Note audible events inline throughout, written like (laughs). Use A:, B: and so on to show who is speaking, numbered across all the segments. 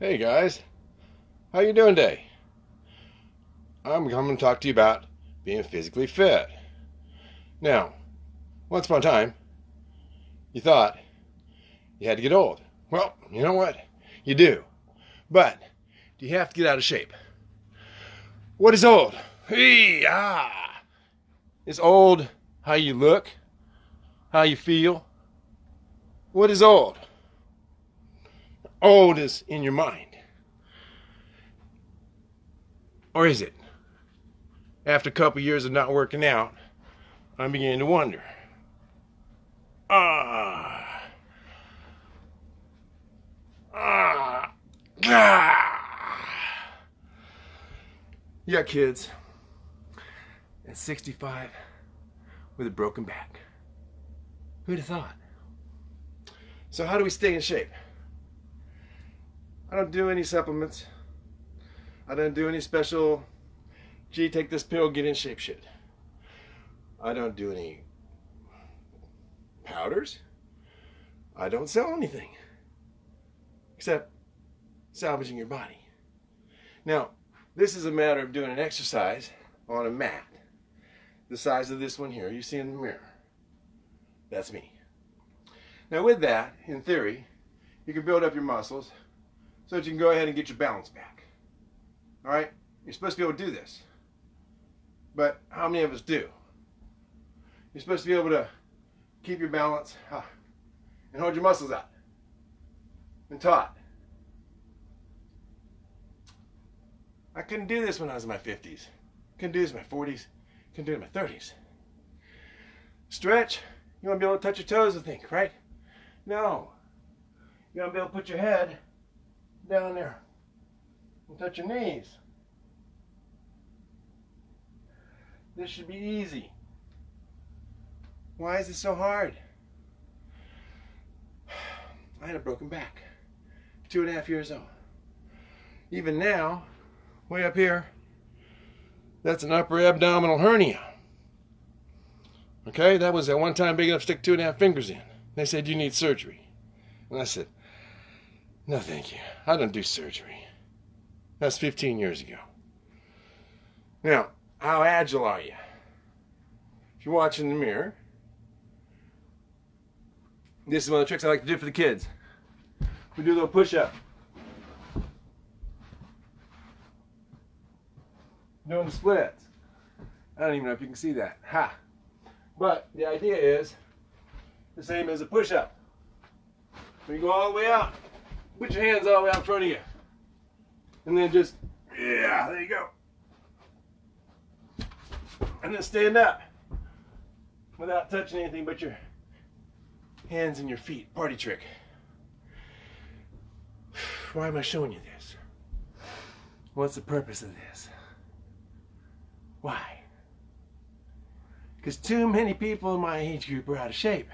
A: Hey guys, how you doing today? I'm coming to talk to you about being physically fit. Now, once upon a time, you thought you had to get old. Well, you know what? You do. But do you have to get out of shape? What is old? Hey, ah. Is old how you look? How you feel? What is old? Old this in your mind. Or is it? After a couple years of not working out, I'm beginning to wonder. Ah. Ah. Ah. Yeah, kids. At 65 with a broken back. Who'd have thought? So how do we stay in shape? I don't do any supplements. I don't do any special, gee, take this pill, get in shape shit. I don't do any powders. I don't sell anything except salvaging your body. Now, this is a matter of doing an exercise on a mat the size of this one here you see in the mirror. That's me. Now with that, in theory, you can build up your muscles so that you can go ahead and get your balance back. All right? You're supposed to be able to do this. But how many of us do? You're supposed to be able to keep your balance and hold your muscles out. and taut. I couldn't do this when I was in my 50s. Couldn't do this in my 40s. Couldn't do it in my 30s. Stretch. You want to be able to touch your toes, I think, right? No. You want to be able to put your head down there and touch your knees. This should be easy. Why is it so hard? (sighs) I had a broken back. Two and a half years old. Even now, way up here, that's an upper abdominal hernia. Okay, that was at one time big enough to stick two and a half fingers in. They said, you need surgery. And I said, no, thank you. I don't do surgery. That's 15 years ago. Now, how agile are you? If you're watching the mirror, this is one of the tricks I like to do for the kids. We do a little push-up. Doing the splits. I don't even know if you can see that. Ha! But the idea is the same as a push-up. We go all the way out. Put your hands all the way out in front of you. And then just, yeah, there you go. And then stand up without touching anything but your hands and your feet. Party trick. (sighs) Why am I showing you this? What's the purpose of this? Why? Because too many people in my age group are out of shape.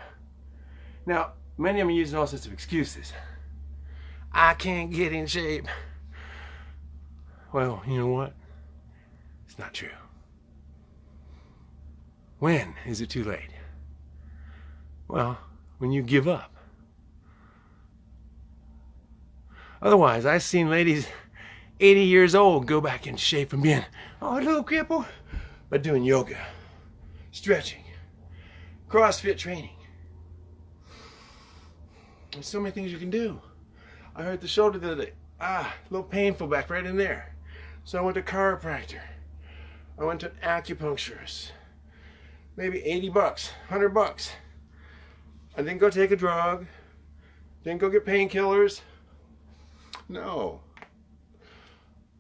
A: Now, many of them are using all sorts of excuses. I can't get in shape. Well, you know what? It's not true. When is it too late? Well, when you give up. Otherwise, I've seen ladies 80 years old go back in shape from being, oh, a little cripple, but doing yoga, stretching, CrossFit training. There's so many things you can do. I hurt the shoulder the other day. Ah, a little painful back right in there. So I went to chiropractor. I went to an acupuncturist. Maybe 80 bucks, 100 bucks. I didn't go take a drug. Didn't go get painkillers. No.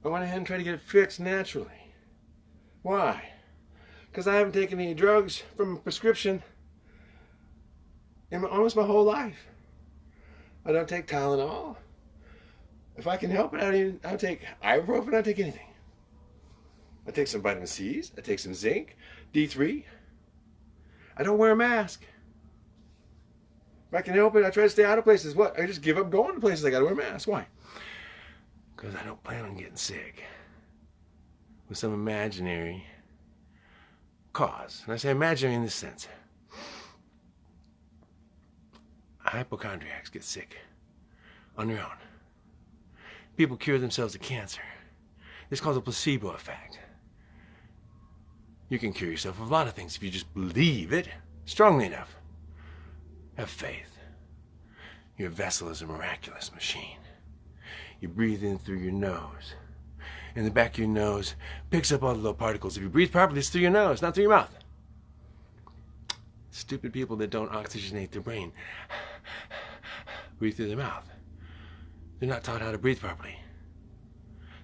A: I went ahead and tried to get it fixed naturally. Why? Because I haven't taken any drugs from a prescription in my, almost my whole life. I don't take Tylenol. If I can help it, I even, I'll take ibuprofen, I'll take anything. I take some vitamin C's, I take some zinc, D3. I don't wear a mask. If I can help it, I try to stay out of places. What? I just give up going to places I gotta wear a mask. Why? Because I don't plan on getting sick with some imaginary cause. And I say imaginary in this sense. Hypochondriacs get sick on their own. People cure themselves of cancer. It's called the placebo effect. You can cure yourself of a lot of things if you just believe it strongly enough. Have faith. Your vessel is a miraculous machine. You breathe in through your nose. And the back of your nose picks up all the little particles. If you breathe properly, it's through your nose, not through your mouth. Stupid people that don't oxygenate their brain breathe through their mouth. They're not taught how to breathe properly.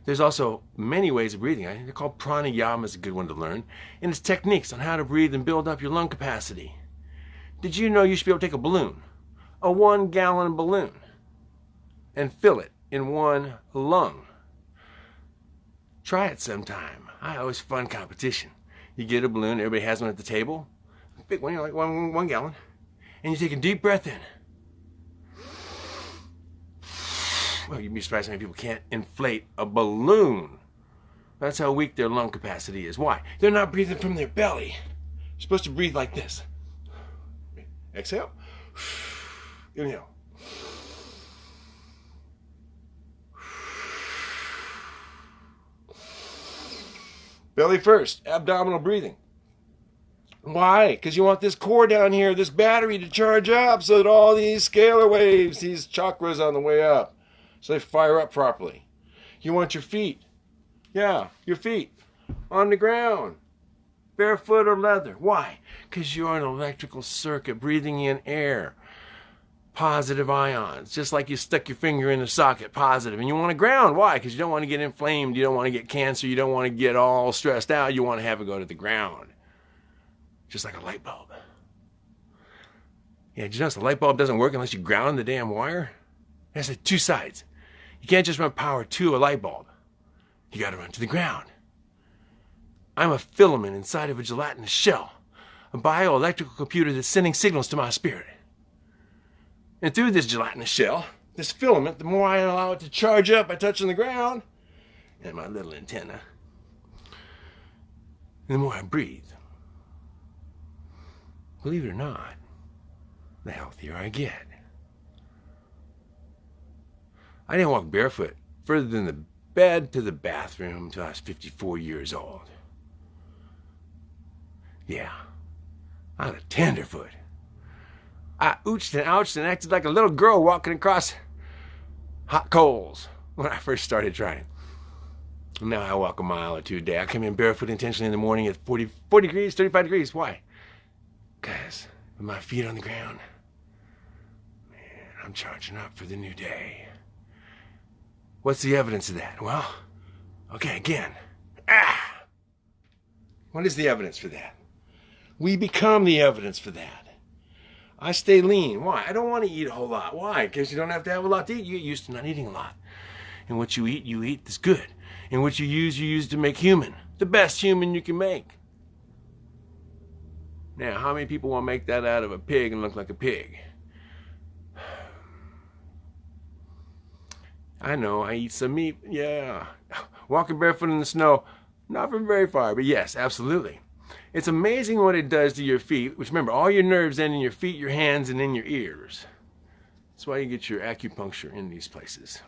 A: There's also many ways of breathing. They're called pranayama is a good one to learn. And it's techniques on how to breathe and build up your lung capacity. Did you know you should be able to take a balloon, a one gallon balloon, and fill it in one lung? Try it sometime. I always fun competition. You get a balloon, everybody has one at the table. Big one, you know, like one, one gallon. And you take a deep breath in. Well, you'd be surprised how many people can't inflate a balloon. That's how weak their lung capacity is. Why? They're not breathing from their belly. You're supposed to breathe like this. Exhale. Inhale. Belly first, abdominal breathing. Why? Because you want this core down here, this battery to charge up so that all these scalar waves, these chakras on the way up, so they fire up properly. You want your feet. Yeah, your feet on the ground. Barefoot or leather. Why? Because you're an electrical circuit breathing in air. Positive ions, just like you stuck your finger in the socket, positive. And you want to ground. Why? Because you don't want to get inflamed. You don't want to get cancer. You don't want to get all stressed out. You want to have it go to the ground. Just like a light bulb. Yeah, did you the light bulb doesn't work unless you ground the damn wire? It has two sides. You can't just run power to a light bulb. You got to run to the ground. I'm a filament inside of a gelatinous shell, a bioelectrical computer that's sending signals to my spirit. And through this gelatinous shell, this filament, the more I allow it to charge up by touching the ground and my little antenna, the more I breathe. Believe it or not, the healthier I get. I didn't walk barefoot further than the bed to the bathroom until I was 54 years old. Yeah, I was a tenderfoot. I ooched and ouched and acted like a little girl walking across hot coals when I first started trying. Now I walk a mile or two a day. I come in barefoot intentionally in the morning at 40, 40 degrees, 35 degrees. Why? Because with my feet on the ground, man, I'm charging up for the new day. What's the evidence of that? Well, okay, again. Ah! What is the evidence for that? We become the evidence for that. I stay lean. Why? I don't want to eat a whole lot. Why? Because you don't have to have a lot to eat. You get used to not eating a lot. And what you eat, you eat that's good. And what you use, you use to make human. The best human you can make. Now, how many people want to make that out of a pig and look like a pig? I know, I eat some meat. Yeah. (laughs) Walking barefoot in the snow, not from very far, but yes, absolutely. It's amazing what it does to your feet, which remember, all your nerves end in your feet, your hands, and in your ears. That's why you get your acupuncture in these places.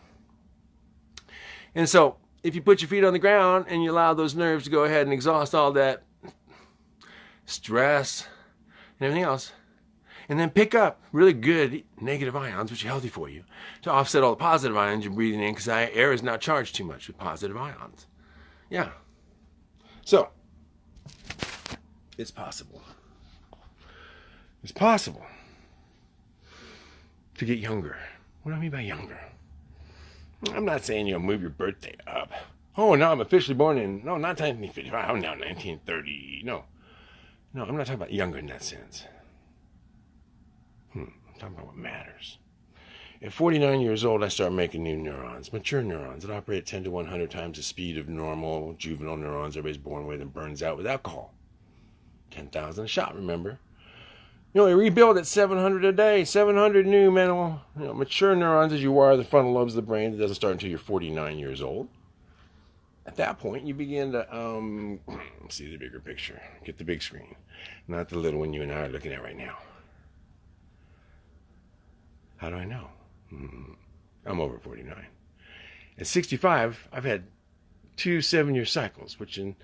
A: And so, if you put your feet on the ground and you allow those nerves to go ahead and exhaust all that stress and everything else, and then pick up really good negative ions, which are healthy for you, to offset all the positive ions you're breathing in because air is not charged too much with positive ions. Yeah. So, it's possible. It's possible to get younger. What do I mean by younger? I'm not saying you'll move your birthday up. Oh, no, I'm officially born in, no, not 1955, I'm now 1930. No. No, I'm not talking about younger in that sense. Talking about what matters. At 49 years old, I start making new neurons, mature neurons that operate at 10 to 100 times the speed of normal juvenile neurons everybody's born with and burns out with alcohol. 10,000 a shot, remember? You know, they rebuild at 700 a day, 700 new mental, you know, mature neurons as you wire the frontal lobes of the brain. It doesn't start until you're 49 years old. At that point, you begin to um, (clears throat) see the bigger picture, get the big screen, not the little one you and I are looking at right now. How do I know? Hmm. I'm over 49. At 65, I've had two seven year cycles, which in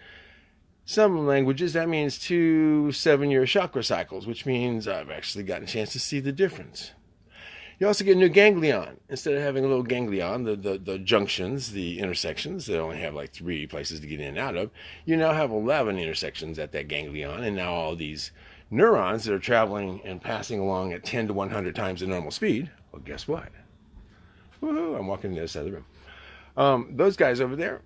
A: some languages that means two seven year chakra cycles, which means I've actually gotten a chance to see the difference. You also get a new ganglion. Instead of having a little ganglion, the, the, the junctions, the intersections that only have like three places to get in and out of, you now have 11 intersections at that ganglion, and now all these neurons that are traveling and passing along at 10 to 100 times the normal speed. Well, guess what? Woohoo, I'm walking to the other side of the room. Um, those guys over there,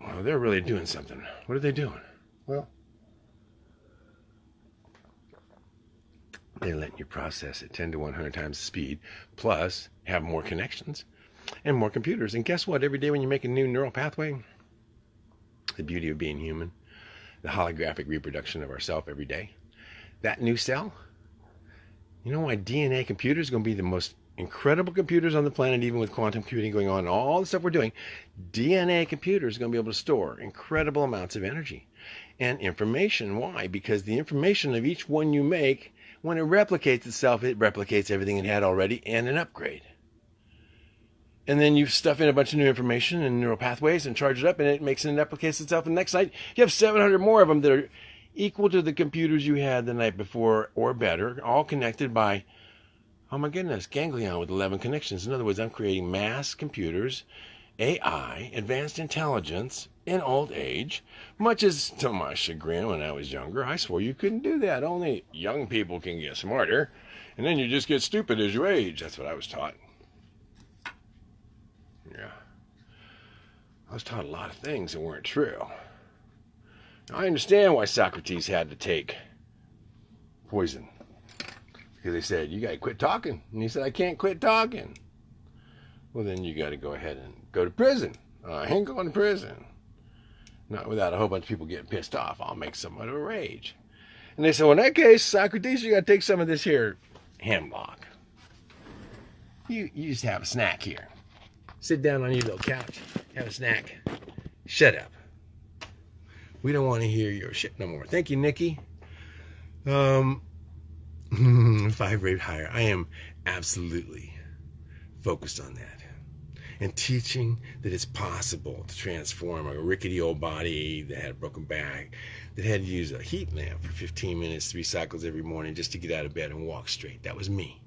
A: well, they're really doing something. What are they doing? Well, they're letting you process at 10 to 100 times the speed, plus have more connections and more computers. And guess what? Every day when you make a new neural pathway, the beauty of being human, the holographic reproduction of ourself every day, that new cell, you know why DNA computers are going to be the most incredible computers on the planet, even with quantum computing going on, all the stuff we're doing, DNA computers are going to be able to store incredible amounts of energy and information. Why? Because the information of each one you make, when it replicates itself, it replicates everything it had already and an upgrade. And then you stuff in a bunch of new information and neural pathways and charge it up, and it makes it and replicates itself. The next night, you have 700 more of them that are equal to the computers you had the night before or better, all connected by Oh my goodness, ganglion with 11 connections. In other words, I'm creating mass computers, AI, advanced intelligence in old age, much as to my chagrin when I was younger, I swore you couldn't do that. Only young people can get smarter, and then you just get stupid as you age. That's what I was taught. I was taught a lot of things that weren't true. I understand why Socrates had to take poison because they said, You got to quit talking. And he said, I can't quit talking. Well, then you got to go ahead and go to prison. Uh, I ain't going to prison. Not without a whole bunch of people getting pissed off. I'll make somewhat of a rage. And they said, Well, in that case, Socrates, you got to take some of this here hemlock. You, you just have a snack here. Sit down on your little couch, have a snack. Shut up. We don't want to hear your shit no more. Thank you, Nikki. Um, (laughs) vibrate higher. I am absolutely focused on that. And teaching that it's possible to transform a rickety old body that had a broken back, that had to use a heat lamp for 15 minutes, three cycles every morning just to get out of bed and walk straight. That was me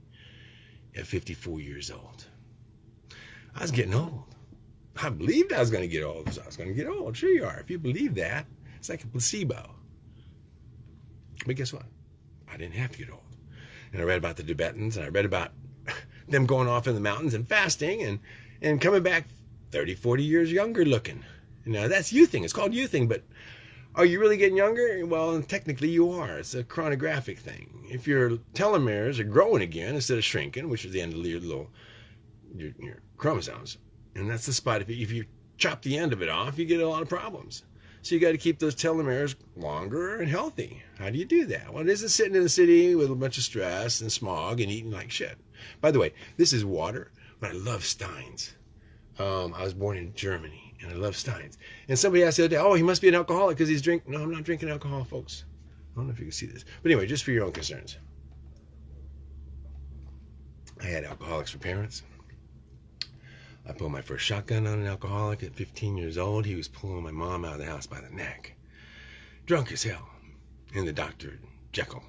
A: at 54 years old. I was getting old. I believed I was going to get old. I was going to get old. Sure you are. If you believe that, it's like a placebo. But guess what? I didn't have to get old and I read about the Tibetans, and I read about (laughs) them going off in the mountains and fasting and, and coming back 30, 40 years younger looking. Now, that's youthing. It's called youthing, but are you really getting younger? Well, technically you are. It's a chronographic thing. If your telomeres are growing again instead of shrinking, which is the end of your little your, your chromosomes, and that's the spot. If you, if you chop the end of it off, you get a lot of problems. So you got to keep those telomeres longer and healthy. How do you do that? Well, it isn't sitting in the city with a bunch of stress and smog and eating like shit. By the way, this is water, but I love Steins. Um, I was born in Germany, and I love Steins. And somebody asked the other day, "Oh, he must be an alcoholic because he's drinking." No, I'm not drinking alcohol, folks. I don't know if you can see this, but anyway, just for your own concerns. I had alcoholics for parents. I pulled my first shotgun on an alcoholic at 15 years old. He was pulling my mom out of the house by the neck. Drunk as hell. In the Dr. Jekyll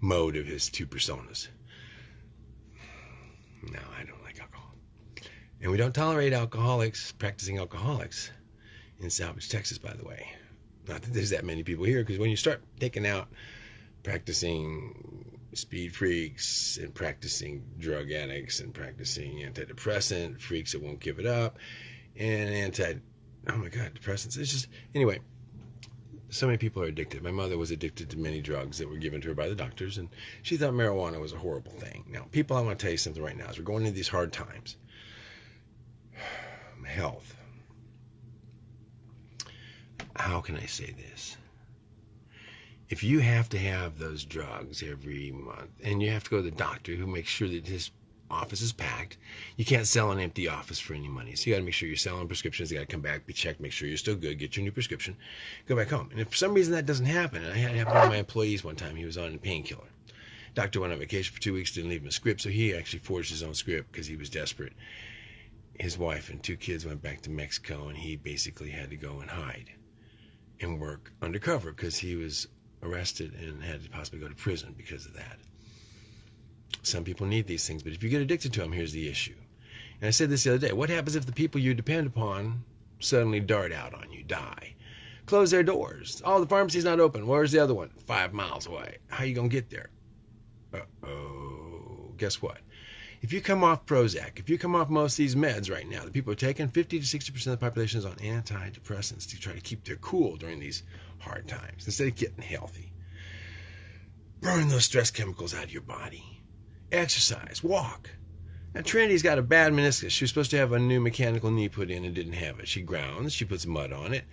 A: mode of his two personas. No, I don't like alcohol. And we don't tolerate alcoholics, practicing alcoholics in Salvage, Texas, by the way. Not that there's that many people here, because when you start taking out practicing speed freaks and practicing drug addicts and practicing antidepressant freaks that won't give it up and anti oh my god depressants. It's just anyway so many people are addicted. My mother was addicted to many drugs that were given to her by the doctors and she thought marijuana was a horrible thing. Now people i want to tell you something right now. As we're going into these hard times (sighs) health. How can i say this if you have to have those drugs every month and you have to go to the doctor who makes sure that his office is packed, you can't sell an empty office for any money. So you got to make sure you're selling prescriptions. You got to come back, be checked, make sure you're still good, get your new prescription, go back home. And if for some reason that doesn't happen, and I had it happen to one of my employees one time, he was on a painkiller. Doctor went on vacation for two weeks, didn't leave him a script, so he actually forged his own script because he was desperate. his wife and two kids went back to Mexico, and he basically had to go and hide and work undercover because he was arrested and had to possibly go to prison because of that. Some people need these things, but if you get addicted to them, here's the issue. And I said this the other day what happens if the people you depend upon suddenly dart out on you, die? Close their doors. Oh, the pharmacy's not open. Where's the other one? Five miles away. How you going to get there? Uh oh. Guess what? If you come off Prozac, if you come off most of these meds right now, the people are taking 50 to 60% of the population is on antidepressants to try to keep their cool during these hard times instead of getting healthy. Burn those stress chemicals out of your body. Exercise, walk. Now, Trinity's got a bad meniscus. She was supposed to have a new mechanical knee put in and didn't have it. She grounds, she puts mud on it,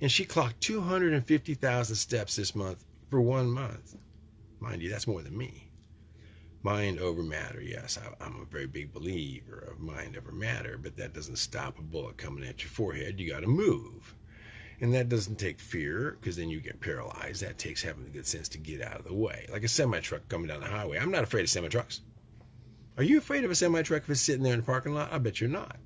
A: and she clocked 250,000 steps this month for one month. Mind you, that's more than me mind over matter. Yes, I, am a very big believer of mind over matter, but that doesn't stop a bullet coming at your forehead. You got to move. And that doesn't take fear because then you get paralyzed. That takes having the good sense to get out of the way. Like a semi truck coming down the highway. I'm not afraid of semi trucks. Are you afraid of a semi truck if it's sitting there in the parking lot? I bet you're not.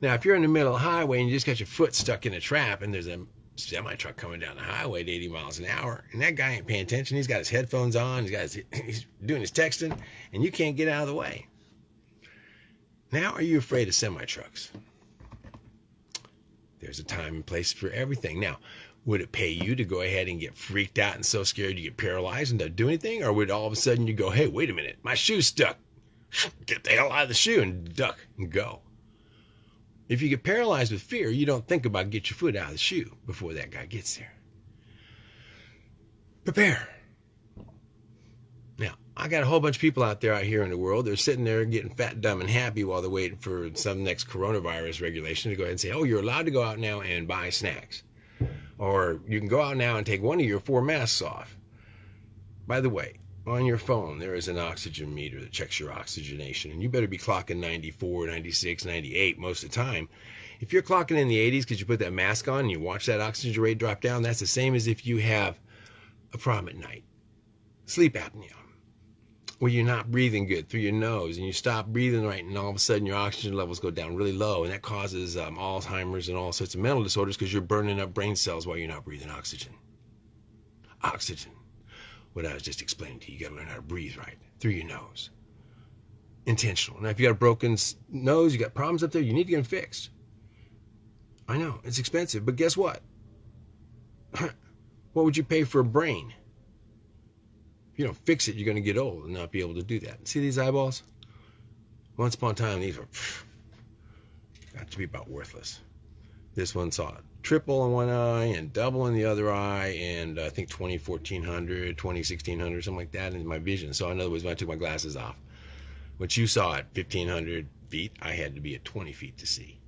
A: Now, if you're in the middle of the highway and you just got your foot stuck in a trap and there's a semi truck coming down the highway at 80 miles an hour, and that guy ain't paying attention. He's got his headphones on, he's got his, (laughs) he's doing his texting, and you can't get out of the way. Now, are you afraid of semi trucks? There's a time and place for everything. Now, would it pay you to go ahead and get freaked out and so scared you get paralyzed and don't do anything? Or would all of a sudden you go, hey, wait a minute, my shoe's stuck. (laughs) Get the hell out of the shoe and duck and go. If you get paralyzed with fear, you don't think about get your foot out of the shoe before that guy gets there. Prepare. I got a whole bunch of people out there out here in the world. They're sitting there getting fat, dumb, and happy while they're waiting for some next coronavirus regulation to go ahead and say, oh, you're allowed to go out now and buy snacks. Or you can go out now and take one of your four masks off. By the way, on your phone, there is an oxygen meter that checks your oxygenation, and you better be clocking 94, 96, 98 most of the time. If you're clocking in the 80s because you put that mask on and you watch that oxygen rate drop down, that's the same as if you have a problem at night. Sleep apnea, where you're not breathing good through your nose and you stop breathing right, and all of a sudden your oxygen levels go down really low, and that causes um, Alzheimer's and all sorts of mental disorders because you're burning up brain cells while you're not breathing oxygen. Oxygen what I was just explaining to you. You got to learn how to breathe right through your nose. Intentional. Now, if you got a broken nose, you got problems up there, you need to get them fixed. I know, it's expensive, but guess what? (clears throat) what would you pay for a brain? If you don't fix it, you're going to get old and not be able to do that. See these eyeballs? Once upon a time, these were got to be about worthless. This one saw triple in one eye and double in the other eye, and I think 20, 1400, 20, 1600, something like that in my vision. So, in other words, when I took my glasses off, what you saw at 1500 feet, I had to be at 20 feet to see.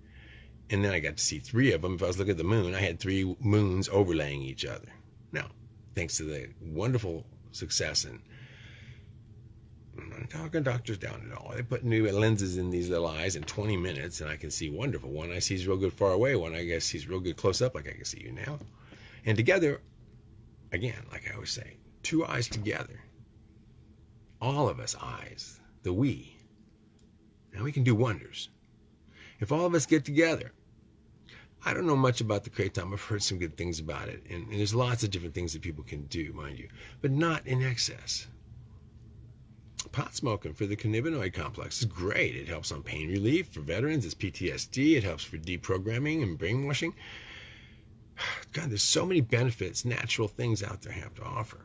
A: And then I got to see three of them. If I was looking at the moon, I had three moons overlaying each other. Now, thanks to the wonderful success and I'm not talking doctors down at all. They put new lenses in these little eyes in 20 minutes, and I can see wonderful. One I see is real good far away. One I guess sees real good close up, like I can see you now. And together, again, like I always say, two eyes together. All of us eyes, the we. Now we can do wonders. If all of us get together, I don't know much about the kratom. I've heard some good things about it, and, and there's lots of different things that people can do, mind you, but not in excess pot smoking for the cannabinoid complex is great. It helps on pain relief for veterans. It's PTSD. It helps for deprogramming and brainwashing. (sighs) God, there's so many benefits, natural things out there have to offer.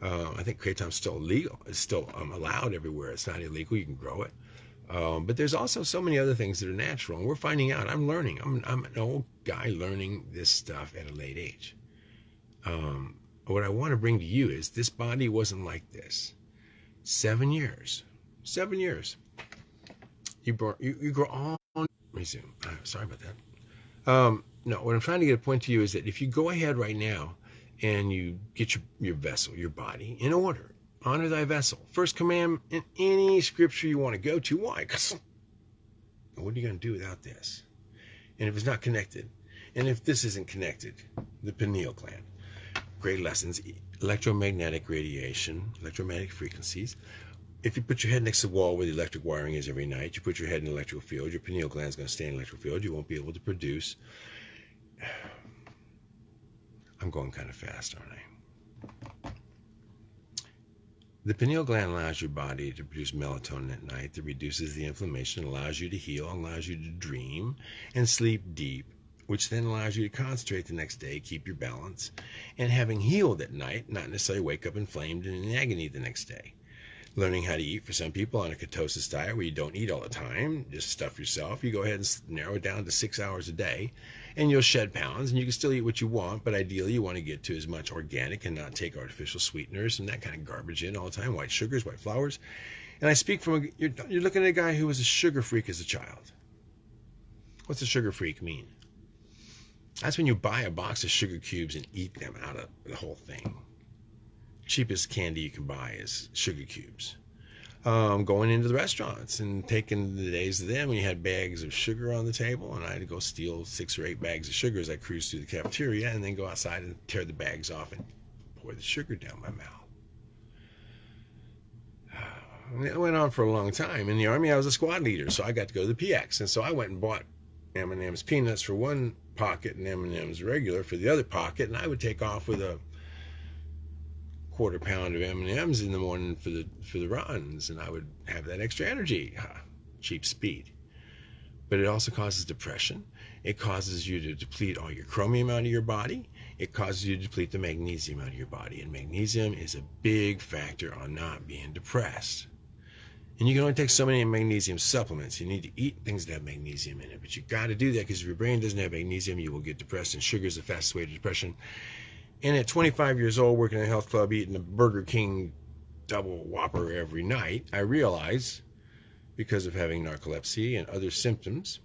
A: Uh, I think kratom's still legal. It's still um, allowed everywhere. It's not illegal. You can grow it. Um, but there's also so many other things that are natural, and we're finding out. I'm learning. I'm, I'm an old guy learning this stuff at a late age. Um, what I want to bring to you is this body wasn't like this. Seven years. Seven years. You, brought, you, you grow on. Resume. Uh, sorry about that. Um, no, what I'm trying to get a point to you is that if you go ahead right now and you get your, your vessel, your body in order, honor thy vessel. First command in any scripture you want to go to. Why? Because what are you going to do without this? And if it's not connected, and if this isn't connected, the pineal gland, great lessons electromagnetic radiation, electromagnetic frequencies,
B: if you put your head next to the wall where the electric wiring is every night, you put your head in the electrical field, your pineal gland is going to stay in the electrical field. You won't be able to produce. (sighs) I'm going kind of fast, aren't I? The pineal gland allows your body to produce melatonin at night that reduces the inflammation, allows you to heal, allows you to dream and sleep deep, which then allows you to concentrate the next day, keep your balance, and having healed at night, not necessarily wake up inflamed and in agony the next day learning how to eat for some people on a ketosis diet where you don't eat all the time, just stuff yourself. You go ahead and narrow it down to six hours a day, and you'll shed pounds, and you can still eat what you want, but ideally you want to get to as much organic and not take artificial sweeteners and that kind of garbage in all the time, white sugars, white flours. And I speak from a, you're, you're looking at a guy who was a sugar freak as a child. What's a sugar freak mean? That's when you buy a box of sugar cubes and eat them out of the whole thing cheapest candy you can buy is sugar cubes. Um, going into the restaurants and taking the days of them you had bags of sugar on the table, and I had to go steal six or eight bags of sugar as I cruised through the cafeteria, and then go outside and tear the bags off and pour the sugar down my mouth. (sighs) it went on for a long time. In the army, I was a squad leader, so I got to go to the PX, and so I went and bought M&M's peanuts for one pocket and M&M's regular for the other pocket, and I would take off with a quarter pound of M&Ms in the morning for the for the runs and I would have that extra energy cheap speed but it also causes depression it causes you to deplete all your chromium out of your body it causes you to deplete the magnesium out of your body and magnesium is a big factor on not being depressed and you can only take so many magnesium supplements. You need to eat things that have magnesium in it. But you got to do that because if your brain doesn't have magnesium, you will get depressed. And sugar is the fastest way to depression. And at 25 years old, working at a health club, eating a Burger King double whopper every night, I realized, because of having narcolepsy and other symptoms,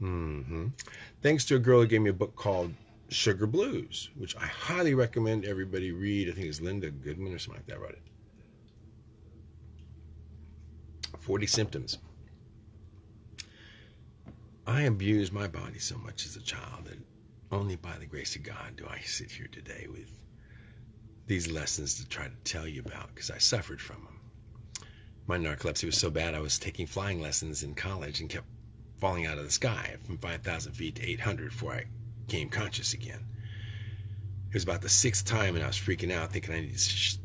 B: mm-hmm, thanks to a girl who gave me a book called Sugar Blues, which I highly recommend everybody read. I think it's Linda Goodman or something like that wrote it. 40 symptoms. I abused my body so much as a child that only by the grace of God do I sit here today with these lessons to try to tell you about because I suffered from them. My narcolepsy was so bad I was taking flying lessons in college and kept falling out of the sky from 5,000 feet to 800 before I came conscious again. It was about the sixth time and I was freaking out thinking I needed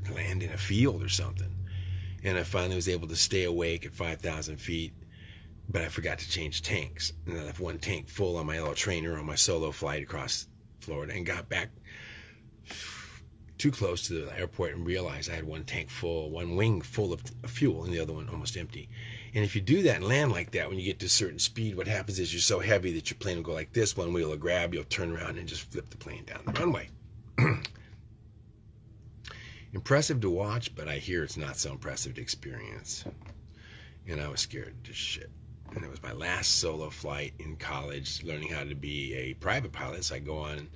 B: to land in a field or something. And I finally was able to stay awake at 5,000 feet but I forgot to change tanks. And I left one tank full on my little trainer on my solo flight across Florida and got back too close to the airport and realized I had one tank full, one wing full of fuel, and the other one almost empty. And if you do that and land like that, when you get to a certain speed, what happens is you're so heavy that your plane will go like this. One wheel will grab, you'll turn around and just flip the plane down the runway. (clears throat) impressive to watch, but I hear it's not so impressive to experience. And I was scared to shit and it was my last solo flight in college, learning how to be a private pilot. So I go on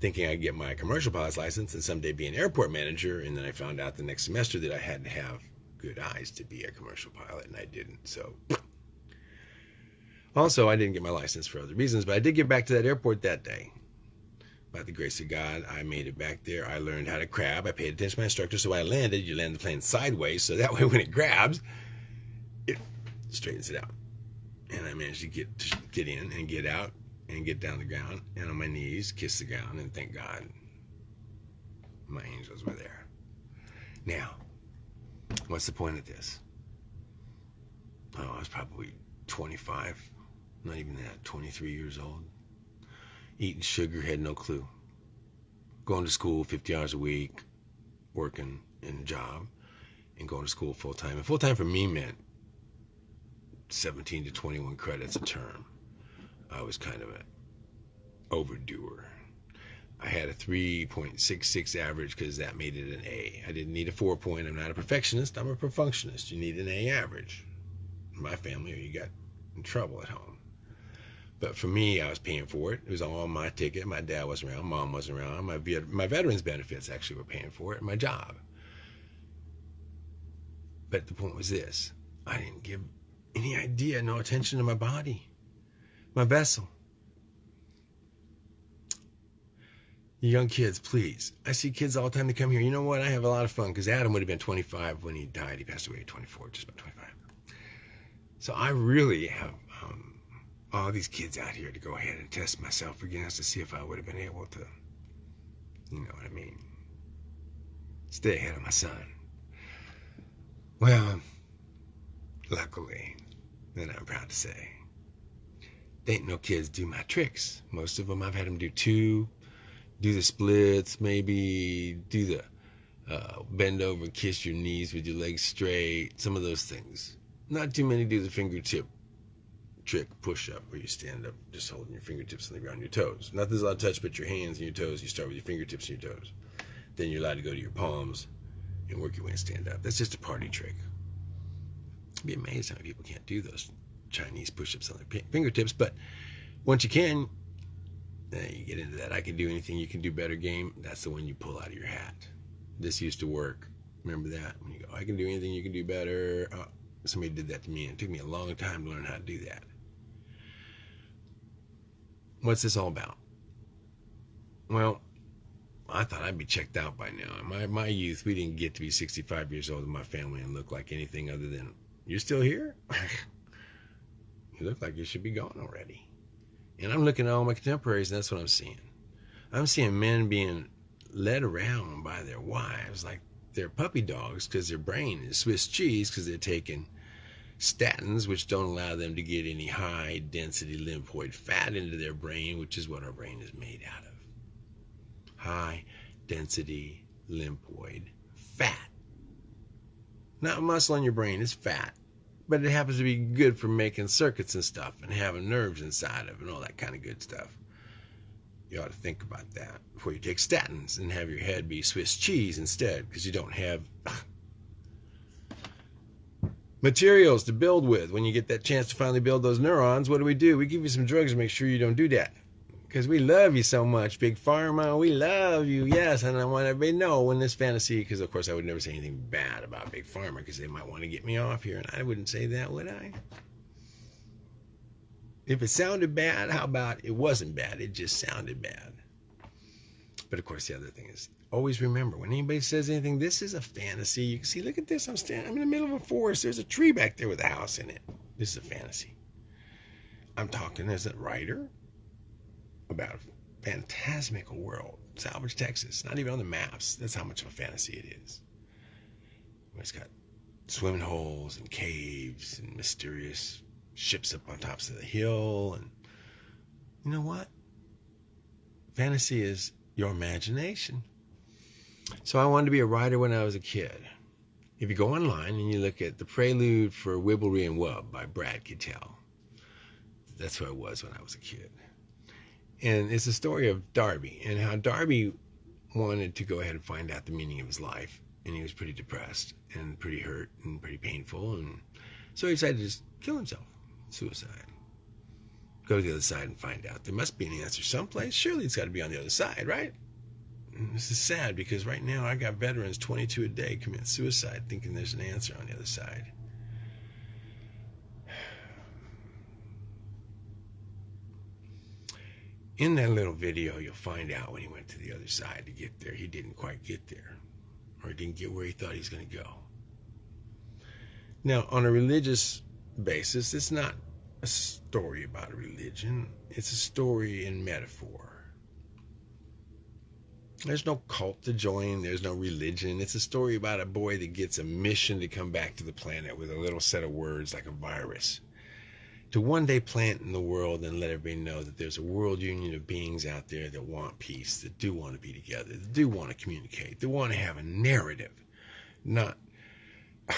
B: thinking I'd get my commercial pilot's license and someday be an airport manager. And then I found out the next semester that I had to have good eyes to be a commercial pilot, and I didn't. So (sniffs) also, I didn't get my license for other reasons, but I did get back to that airport that day. By the grace of God, I made it back there. I learned how to crab. I paid attention to my instructor. So when I landed, you land the plane sideways. So that way, (laughs) when it grabs, it straightens it out and I managed to get get in and get out and get down the ground and on my knees, kiss the ground, and thank God my angels were there. Now, what's the point of this? Oh, I was probably 25, not even that, 23 years old. Eating sugar, had no clue. Going to school 50 hours a week, working in a job, and going to school full time. And full time for me meant 17 to 21 credits a term. I was kind of an overdoer. I had a 3.66 average because that made it an A. I didn't need a four point. I'm not a perfectionist. I'm a perfectionist. You need an A average. In my family, or you got in trouble at home. But for me, I was paying for it. It was all my ticket. My dad wasn't around. Mom wasn't around. My my veterans benefits actually were paying for it. My job. But the point was this: I didn't give any idea, no attention to my body, my vessel. young kids, please. I see kids all the time that come here. You know what? I have a lot of fun because Adam would have been 25 when he died. He passed away at 24, just about 25. So I really have um, all these kids out here to go ahead and test myself against to see if I would have been able to, you know what I mean, stay ahead of my son. Well, luckily, and I'm proud to say, they ain't no kids do my tricks. Most of them I've had them do two, do the splits, maybe do the uh, bend over kiss your knees with your legs straight, some of those things. Not too many do the fingertip trick push up where you stand up just holding your fingertips on the ground, your toes. Not there's a lot of touch, but your hands and your toes. You start with your fingertips and your toes. Then you're allowed to go to your palms and work your way and stand up. That's just a party trick. I'd be amazed how many people can't do those Chinese push-ups on their fingertips. But once you can, then you get into that. I can do anything you can do better game. That's the one you pull out of your hat. This used to work. Remember that when you go, I can do anything you can do better. Uh, somebody did that to me, and it took me a long time to learn how to do that. What's this all about? Well, I thought I'd be checked out by now. In my, my youth, we didn't get to be 65 years old in my family and look like anything other than, you're still here? (sighs) you look like you should be gone already. And I'm looking at all my contemporaries, and that's what I'm seeing. I'm seeing men being led around by their wives like they're puppy dogs because their brain is Swiss cheese because they're taking statins, which don't allow them to get any high density lymphoid fat into their brain, which is what our brain is made out of. High density lymphoid fat. Not muscle in your brain, it's fat. But it happens to be good for making circuits and stuff and having nerves inside of it, and all that kind of good stuff. You ought to think about that before you take statins and have your head be Swiss cheese instead because you don't have (laughs) materials to build with. When you get that chance to finally build those neurons, what do we do? We give you some drugs to make sure you don't do that. Because we love you so much, Big Pharma. We love you, yes. And I want everybody to know when this fantasy, because of course I would never say anything bad about Big Pharma because they might want to get me off here. And I wouldn't say that, would I? If it sounded bad, how about it wasn't bad? It just sounded bad. But of course, the other thing is always remember when anybody says anything, this is a fantasy. You can see, look at this. I'm standing, I'm in the middle of a forest. There's a tree back there with a house in it. This is a fantasy. I'm talking as a writer about a phantasmical world. Salvage, Texas. Not even on the maps. That's how much of a fantasy it is. It's got swimming holes and caves and mysterious ships up on tops of the hill. And you know what? Fantasy is your imagination. So I wanted to be a writer when I was a kid. If you go online and you look at the prelude for Wibblery and Wub by Brad Kittel, that's who I was when I was a kid. And it's a story of Darby and how Darby wanted to go ahead and find out the meaning of his life. And he was pretty depressed and pretty hurt and pretty painful. And so he decided to just kill himself, suicide. Go to the other side and find out. There must be an answer someplace. Surely it's got to be on the other side, right? And this is sad because right now I got veterans 22 a day commit suicide thinking there's an answer on the other side. In that little video, you'll find out when he went to the other side to get there, he didn't quite get there, or he didn't get where he thought he was going to go. Now, on a religious basis, it's not a story about a religion, it's a story in metaphor. There's no cult to join, there's no religion. It's a story about a boy that gets a mission to come back to the planet with a little set of words like a virus to one day plant in the world and let everybody know that there's a world union of beings out there that want peace, that do want to be together, that do want to communicate, that want to have a narrative, not (sighs)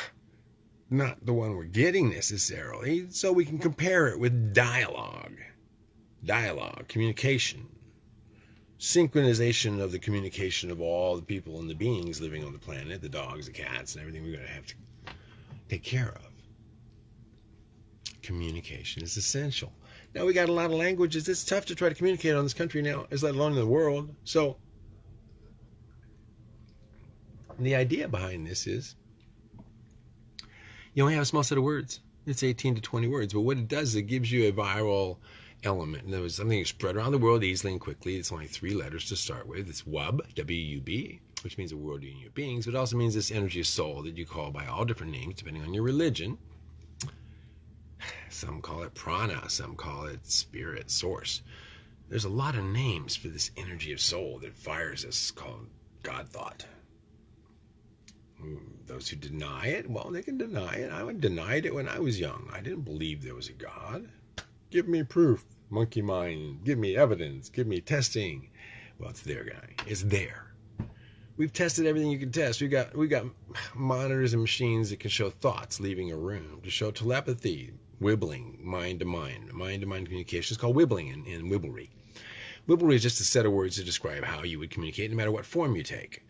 B: not the one we're getting necessarily, so we can compare it with dialogue. Dialogue, communication, synchronization of the communication of all the people and the beings living on the planet, the dogs, the cats, and everything we're going to have to take care of communication is essential. Now we got a lot of languages. It's tough to try to communicate on this country now, as let alone in the world. So the idea behind this is you only have a small set of words. It's 18 to 20 words, but what it does is it gives you a viral element. And there was something spread around the world easily and quickly. It's only three letters to start with. It's WUB, W-U-B, which means a world union of beings, but it also means this energy of soul that you call by all different names depending on your religion. Some call it prana, some call it spirit, source. There's a lot of names for this energy of soul that fires us called God thought. Hmm, those who deny it, well, they can deny it. I denied it when I was young. I didn't believe there was a God. Give me proof, monkey mind. Give me evidence. Give me testing. Well, it's there, guy. It's there. We've tested everything you can test. We got we got monitors and machines that can show thoughts leaving a room, to show telepathy, wibbling, mind to mind. Mind to mind communication is called wibbling in, in wibblery. Wibblery is just a set of words to describe how you would communicate, no matter what form you take.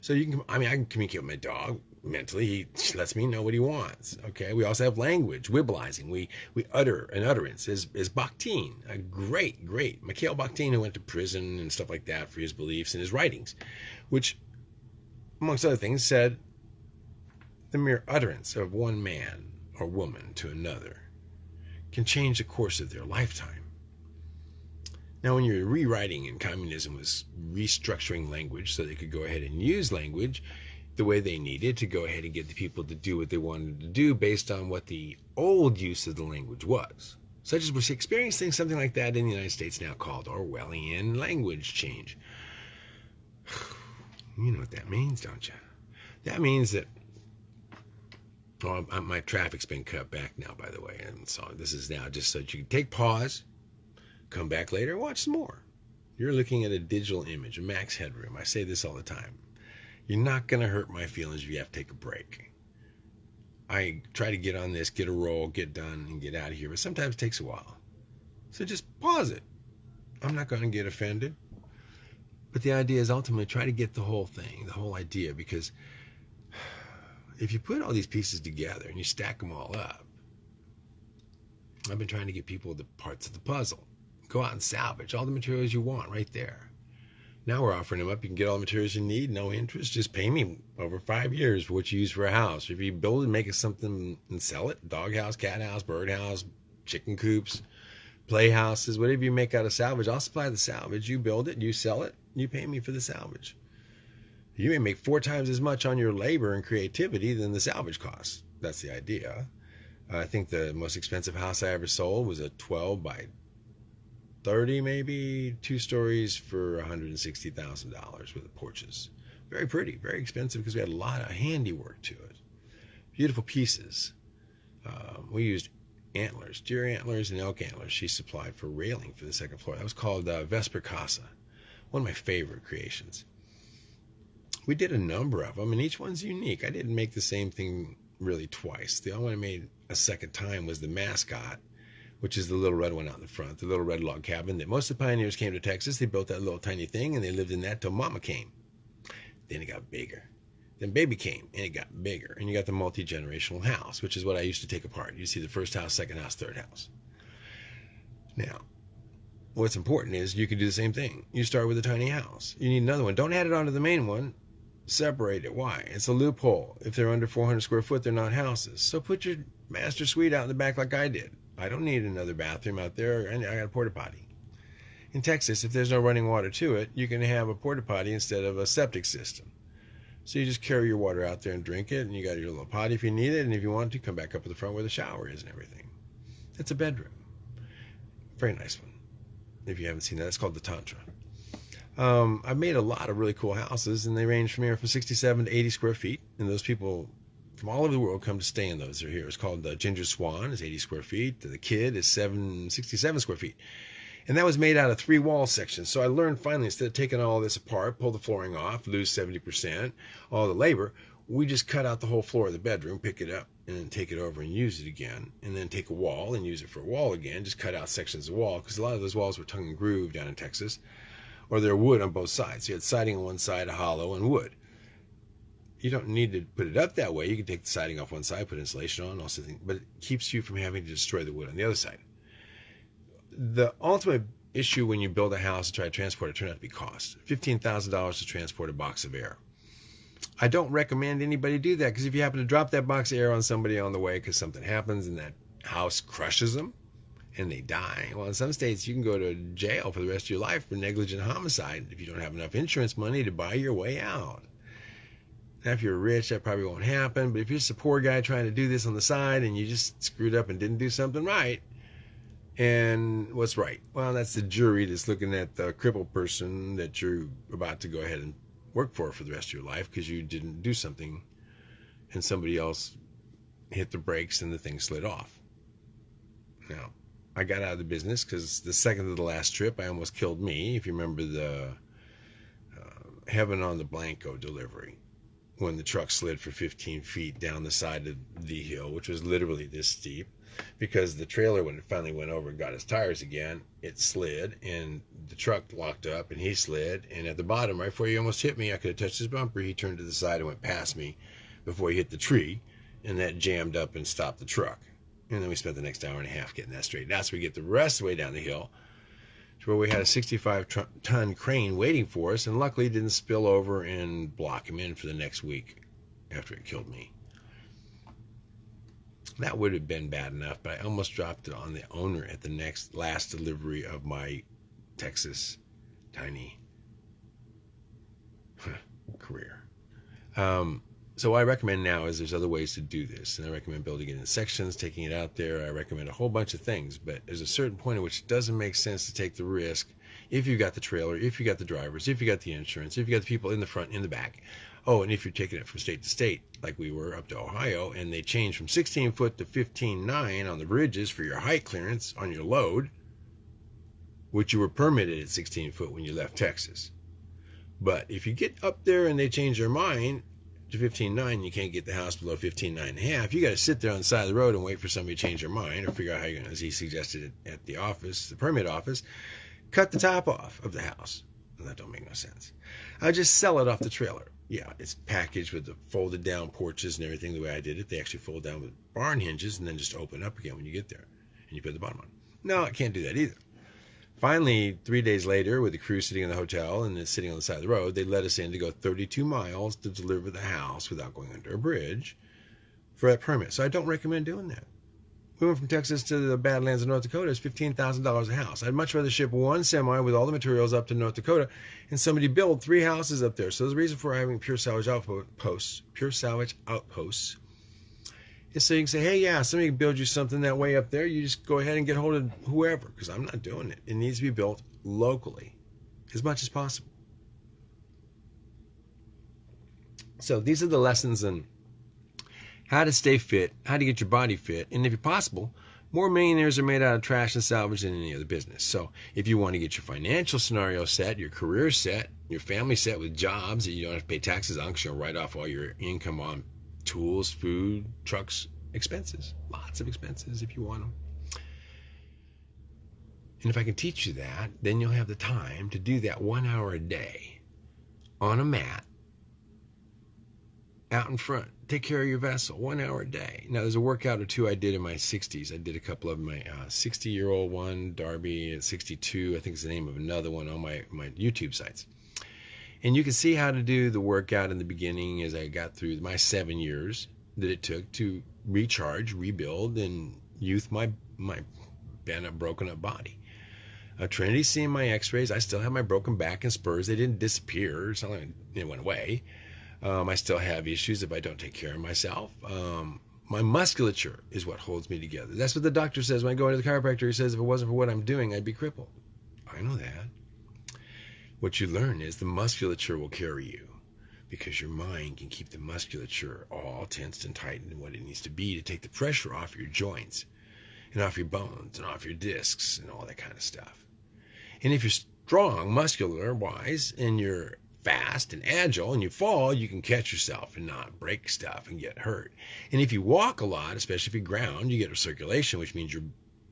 B: So you can, I mean, I can communicate with my dog mentally. He lets me know what he wants. Okay. We also have language, wibblizing. We we utter an utterance. Is is Bakhtin, a great, great Mikhail Bakhtin, who went to prison and stuff like that for his beliefs and his writings, which, amongst other things, said the mere utterance of one man or woman to another can change the course of their lifetime. Now, when you're rewriting and communism was restructuring language so they could go ahead and use language the way they needed to go ahead and get the people to do what they wanted to do based on what the old use of the language was. Such as we're experiencing something like that in the United States now called Orwellian language change. (sighs) You know what that means, don't you? That means that Oh, my traffic's been cut back now, by the way. And so this is now just so that you can take pause, come back later, watch some more. You're looking at a digital image, a max headroom. I say this all the time. You're not going to hurt my feelings if you have to take a break. I try to get on this, get a roll, get done, and get out of here, but sometimes it takes a while. So just pause it. I'm not going to get offended. But the idea is ultimately try to get the whole thing, the whole idea, because if you put all these pieces together and you stack them all up, I've been trying to get people the parts of the puzzle. Go out and salvage all the materials you want right there. Now we're offering them up. You can get all the materials you need, no interest. Just pay me over five years for what you use for a house. If you build and make it something and sell it, dog house, cat house, bird house, chicken coops, playhouses, whatever you make out of salvage, I'll supply the salvage. You build it, you sell it, you pay me for the salvage you may make four times as much on your labor and creativity than the salvage costs. That's the idea. I think the most expensive house I ever sold was a 12 by 30, maybe two stories for $160,000 with the porches. Very pretty, very expensive because we had a lot of handiwork to it. Beautiful pieces. Uh, we used antlers, deer antlers and elk antlers. She supplied for railing for the second floor. That was called uh, Vesper Casa, one of my favorite creations we did a number of them, and each one's unique. I didn't make the same thing really twice. The only one I made a second time was the mascot, which is the little red one out in the front, the little red log cabin that most of the pioneers came to Texas. They built that little tiny thing, and they lived in that till Mama came. Then it got bigger. Then baby came, and it got bigger. And you got the multi generational house, which is what I used to take apart. You see the first house, second house, third house. Now, what's important is you can do the same thing. You start with a tiny house. You need another one. Don't add it onto the main one separate it. Why? It's a loophole. If they're under 400 square foot, they're not houses. So put your master suite out in the back like I did. I don't need another bathroom out there, and I got a porta potty. In Texas, if there's no running water to it, you can have a porta potty instead of a septic system. So you just carry your water out there and drink it, and you got your little potty if you need it, and if you want to, come back up to the front where the shower is and everything. It's a bedroom. Very nice one. If you haven't seen that, it's called the Tantra. Um, I've made a lot of really cool houses, and they range from here from 67 to 80 square feet. And those people from all over the world come to stay in those. They're here. It's called the Ginger Swan. It's 80 square feet. The Kid is 767 square feet. And that was made out of three wall sections. So I learned finally, instead of taking all this apart, pull the flooring off, lose 70%, all the labor, we just cut out the whole floor of the bedroom, pick it up, and then take it over and use it again. And then take a wall and use it for a wall again. Just cut out sections of wall because a lot of those walls were tongue and groove down in Texas or they're wood on both sides. You had siding on one side, a hollow, and wood. You don't need to put it up that way. You can take the siding off one side, put insulation on, all also, but it keeps you from having to destroy the wood on the other side. The ultimate issue when you build a house and try to transport it turned out to be cost. $15,000 to transport a box of air. I don't recommend anybody do that because if you happen to drop that box of air on somebody on the way because something happens and that house crushes them, and they die. Well, in some states, you can go to jail for the rest of your life for negligent homicide if you don't have enough insurance money to buy your way out. Now, if you're rich, that probably won't happen. But if you're just a poor guy trying to do this on the side and you just screwed up and didn't do something right, and what's right? Well, that's the jury that's looking at the crippled person that you're about to go ahead and work for for the rest of your life because you didn't do something and somebody else hit the brakes and the thing slid off. Now, I got out of the business because the second to the last trip, I almost killed me. If you remember the uh, Heaven on the Blanco delivery, when the truck slid for 15 feet down the side of the hill, which was literally this steep, because the trailer, when it finally went over and got his tires again, it slid and the truck locked up and he slid. And at the bottom, right before he almost hit me, I could have touched his bumper. He turned to the side and went past me before he hit the tree, and that jammed up and stopped the truck. And then we spent the next hour and a half getting that straightened out. So we get the rest of the way down the hill to where we had a 65 ton crane waiting for us, and luckily didn't spill over and block him in for the next week after it killed me. That would have been bad enough, but I almost dropped it on the owner at the next last delivery of my Texas tiny (laughs) career. Um, so what I recommend now is there's other ways to do this, and I recommend building it in sections, taking it out there. I recommend a whole bunch of things, but there's a certain point at which it doesn't make sense to take the risk if you've got the trailer, if you've got the drivers, if you've got the insurance, if you've got the people in the front, in the back. Oh, and if you're taking it from state to state, like we were up to Ohio, and they changed from 16 foot to 15.9 on the bridges for your height clearance on your load, which you were permitted at 16 foot when you left Texas. But if you get up there and they change their mind to 15.9, you can't get the house below 15.9 and a half. You got to sit there on the side of the road and wait for somebody to change their mind or figure out how you're going to, as he suggested at the office, the permit office, cut the top off of the house. Well, that don't make no sense. I just sell it off the trailer. Yeah, it's packaged with the folded down porches and everything the way I did it. They actually fold down with barn hinges and then just open up again when you get there and you put the bottom on. No, I can't do that either. Finally, three days later, with the crew sitting in the hotel and sitting on the side of the road, they let us in to go 32 miles to deliver the house without going under a bridge for that permit. So I don't recommend doing that. We went from Texas to the Badlands of North Dakota. It's $15,000 a house. I'd much rather ship one semi with all the materials up to North Dakota and somebody build three houses up there. So there's a reason for having pure salvage outposts, pure salvage outposts is so you can say, hey, yeah, somebody can build you something that way up there. You just go ahead and get hold of whoever, because I'm not doing it. It needs to be built locally as much as possible. So these are the lessons in how to stay fit, how to get your body fit, and if possible, more millionaires are made out of trash and salvage than any other business. So if you want to get your financial scenario set, your career set, your family set with jobs that you don't have to pay taxes on because you'll write off all your income on tools, food, trucks, expenses. Lots of expenses if you want them. And if I can teach you that, then you'll have the time to do that one hour a day on a mat out in front. Take care of your vessel one hour a day. Now, there's a workout or two I did in my 60s. I did a couple of my 60 uh, year old one, Darby at 62. I think it's the name of another one on my, my YouTube sites. And you can see how to do the workout in the beginning as I got through my seven years that it took to recharge, rebuild, and youth my my bent up, broken up body. Uh, Trinity seeing my X-rays, I still have my broken back and spurs. They didn't disappear. It's not like it went away. Um, I still have issues if I don't take care of myself. Um, my musculature is what holds me together. That's what the doctor says when I go into the chiropractor. He says if it wasn't for what I'm doing, I'd be crippled. I know that what you learn is the musculature will carry you because your mind can keep the musculature all tensed and tightened in what it needs to be to take the pressure off your joints and off your bones and off your discs and all that kind of stuff. And if you're strong muscular wise and you're fast and agile and you fall, you can catch yourself and not break stuff and get hurt. And if you walk a lot, especially if you ground, you get a circulation, which means your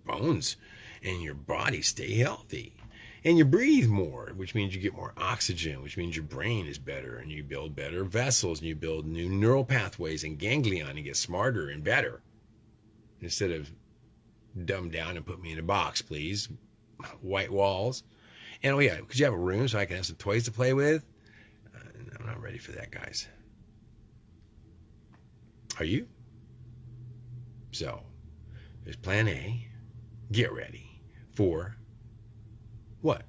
B: bones and your body stay healthy and you breathe more, which means you get more oxygen, which means your brain is better and you build better vessels and you build new neural pathways and ganglion and get smarter and better. Instead of dumb down and put me in a box, please. White walls. And oh yeah, could you have a room so I can have some toys to play with? Uh, I'm not ready for that, guys. Are you? So, there's plan A, get ready for what?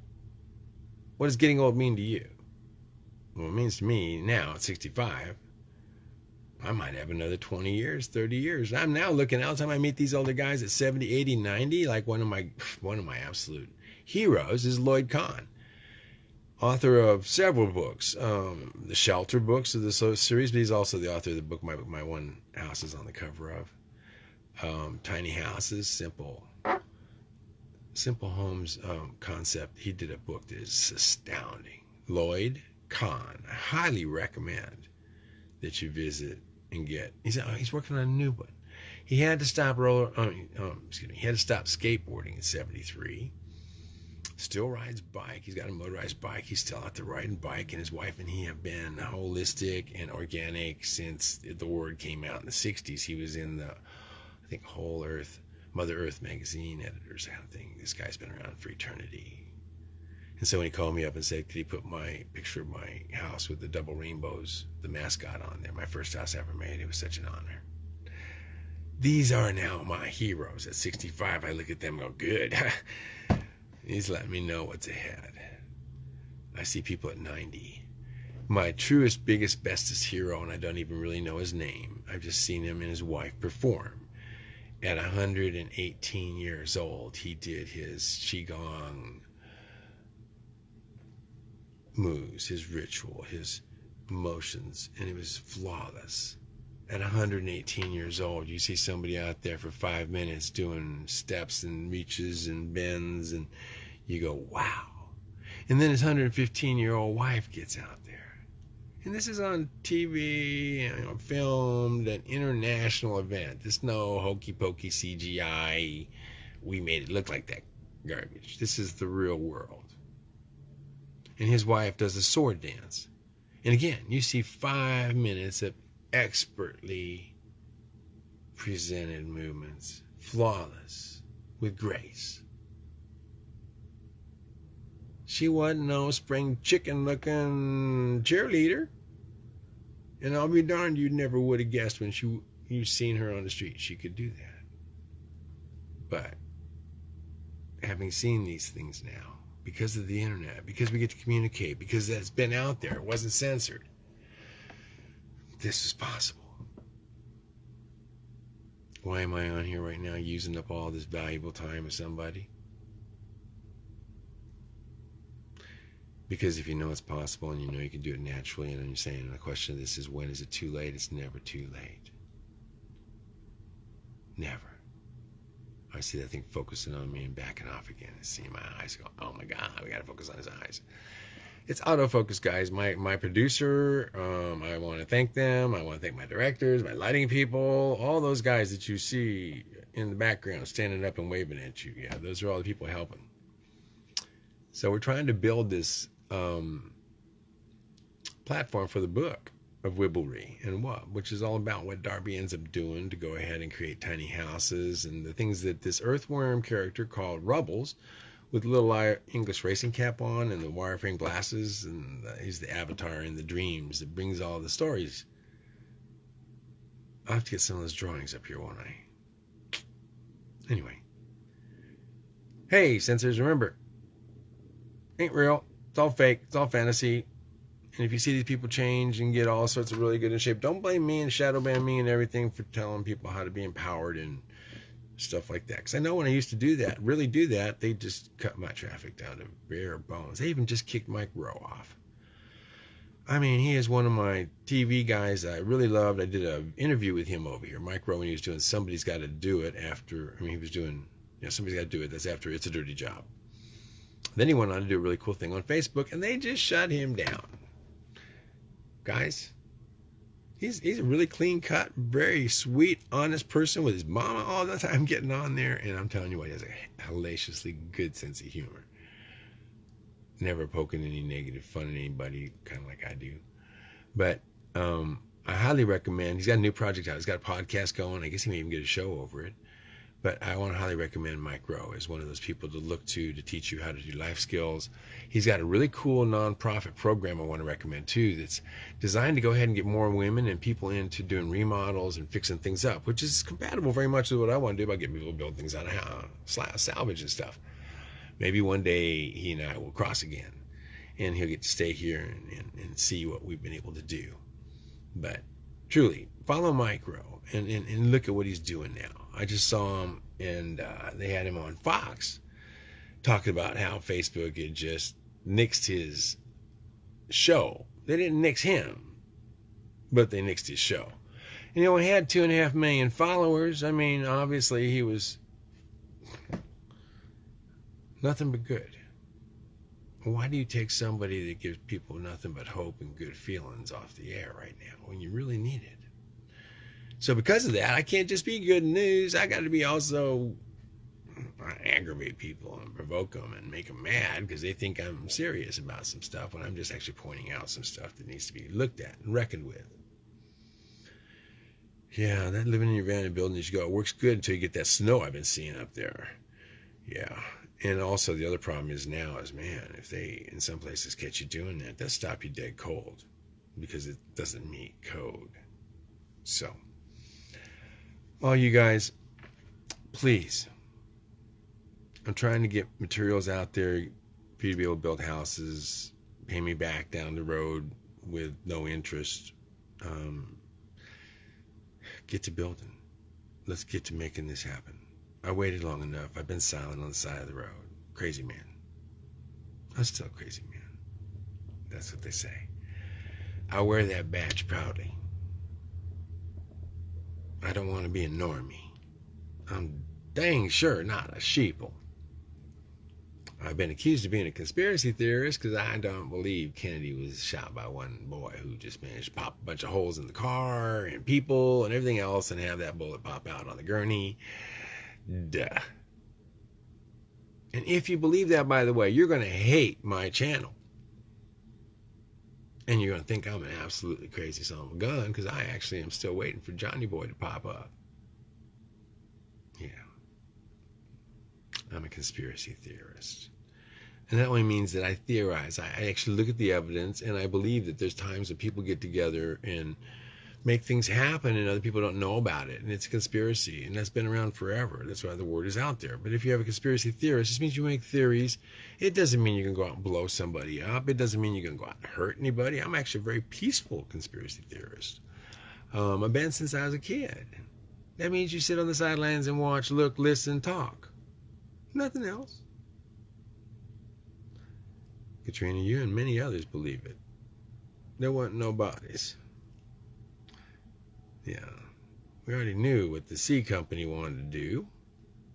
B: What does getting old mean to you? Well, it means to me now at 65, I might have another 20 years, 30 years. I'm now looking the time I meet these older guys at 70, 80, 90, like one of my one of my absolute heroes is Lloyd Kahn, author of several books, um, the Shelter books of the series, but he's also the author of the book my my one house is on the cover of. Um, tiny houses, simple, simple homes um, concept. He did a book that is astounding. Lloyd Kahn. I highly recommend that you visit and get. He's oh, he's working on a new one. He had to stop roller. Um, excuse me. He had to stop skateboarding in '73. Still rides bike. He's got a motorized bike. He's still out there riding bike, and his wife and he have been holistic and organic since the word came out in the '60s. He was in the, I think, Whole Earth, Mother Earth magazine editors of thing. This guy's been around for eternity. And so when he called me up and said, could he put my picture of my house with the double rainbows, the mascot on there, my first house ever made, it was such an honor. These are now my heroes. At 65, I look at them and go, good. (laughs) He's letting me know what's ahead. I see people at 90. My truest, biggest, bestest hero, and I don't even really know his name. I've just seen him and his wife perform. At 118 years old, he did his Qigong moves, his ritual, his motions, and it was flawless. At 118 years old, you see somebody out there for five minutes doing steps and reaches and bends, and you go, wow. And then his 115 year old wife gets out. And this is on TV, you know, filmed, an international event. There's no hokey pokey CGI. We made it look like that garbage. This is the real world and his wife does a sword dance. And again, you see five minutes of expertly presented movements, flawless, with grace. She wasn't no spring chicken looking cheerleader. And I'll be darned, you never would have guessed when she, you seen her on the street she could do that. But having seen these things now, because of the internet, because we get to communicate, because that's been out there, it wasn't censored. This is possible. Why am I on here right now using up all this valuable time of somebody? Because if you know it's possible and you know you can do it naturally, and I'm saying the question of this is when is it too late? It's never too late. Never. I see that thing focusing on me and backing off again. I see my eyes go, oh my God, we got to focus on his eyes. It's autofocus, guys. My my producer, um, I want to thank them. I want to thank my directors, my lighting people, all those guys that you see in the background standing up and waving at you. Yeah, those are all the people helping. So we're trying to build this um, platform for the book of Wibblery and what, which is all about what Darby ends up doing to go ahead and create tiny houses and the things that this earthworm character called Rubbles, with little English racing cap on and the wireframe glasses, and he's the avatar in the dreams that brings all the stories. I'll have to get some of those drawings up here, won't I? Anyway. Hey, censors, remember, ain't real. It's all fake. It's all fantasy. And if you see these people change and get all sorts of really good in shape, don't blame me and shadow ban me and everything for telling people how to be empowered and stuff like that. Because I know when I used to do that, really do that, they just cut my traffic down to bare bones. They even just kicked Mike Rowe off. I mean, he is one of my TV guys I really loved. I did an interview with him over here, Mike Rowe, when he was doing Somebody's Got to Do It after, I mean, he was doing, you know, Somebody's Got to Do It. That's after It's a Dirty Job. Then he went on to do a really cool thing on Facebook, and they just shut him down guys. He's he's a really clean cut, very sweet, honest person with his mama all the time getting on there, and I'm telling you what, he has a hellaciously good sense of humor. Never poking any negative fun at anybody, kind of like I do. But um, I highly recommend. He's got a new project out. He's got a podcast going. I guess he may even get a show over it. But I want to highly recommend Mike Rowe as one of those people to look to to teach you how to do life skills. He's got a really cool nonprofit program I want to recommend too that's designed to go ahead and get more women and people into doing remodels and fixing things up, which is compatible very much with what I want to do about getting people to build things out of salvage and stuff. Maybe one day he and I will cross again and he'll get to stay here and, and, and see what we've been able to do. But truly, follow Mike Rowe and, and, and look at what he's doing now. I just saw him and uh, they had him on Fox talking about how Facebook had just nixed his show. They didn't nix him, but they nixed his show. You know, he had two and a half million followers. I mean, obviously he was nothing but good. Why do you take somebody that gives people nothing but hope and good feelings off the air right now when you really need it? So because of that, I can't just be good news. I got to be also aggravate people and provoke them and make them mad because they think I'm serious about some stuff when I'm just actually pointing out some stuff that needs to be looked at and reckoned with. Yeah, that living in your van and building as you go, it works good until you get that snow I've been seeing up there. Yeah. And also the other problem is now is man, if they in some places catch you doing that, they'll stop you dead cold because it doesn't meet code. So all you guys, please. I'm trying to get materials out there for you to be able to build houses, pay me back down the road with no interest. Um, get to building. Let's get to making this happen. I waited long enough. I've been silent on the side of the road. Crazy man. I'm still crazy man. That's what they say. I wear that badge proudly. I don't want to be a normie. I'm dang sure not a sheeple. I've been accused of being a conspiracy theorist because I don't believe Kennedy was shot by one boy who just managed to pop a bunch of holes in the car and people and everything else and have that bullet pop out on the gurney. Duh. And if you believe that, by the way, you're going to hate my channel. And you're going to think I'm an absolutely crazy son of a gun because I actually am still waiting for Johnny Boy to pop up. Yeah. I'm a conspiracy theorist. And that only means that I theorize. I actually look at the evidence and I believe that there's times that people get together and make things happen and other people don't know about it. And it's a conspiracy. And that's been around forever. That's why the word is out there. But if you have a conspiracy theorist, it just means you make theories. It doesn't mean you can go out and blow somebody up. It doesn't mean you can go out and hurt anybody. I'm actually a very peaceful conspiracy theorist. Um, I've been since I was a kid. That means you sit on the sidelines and watch, look, listen, talk. Nothing else. Katrina, you and many others believe it. There weren't no bodies. Yeah. We already knew what the C company wanted to do.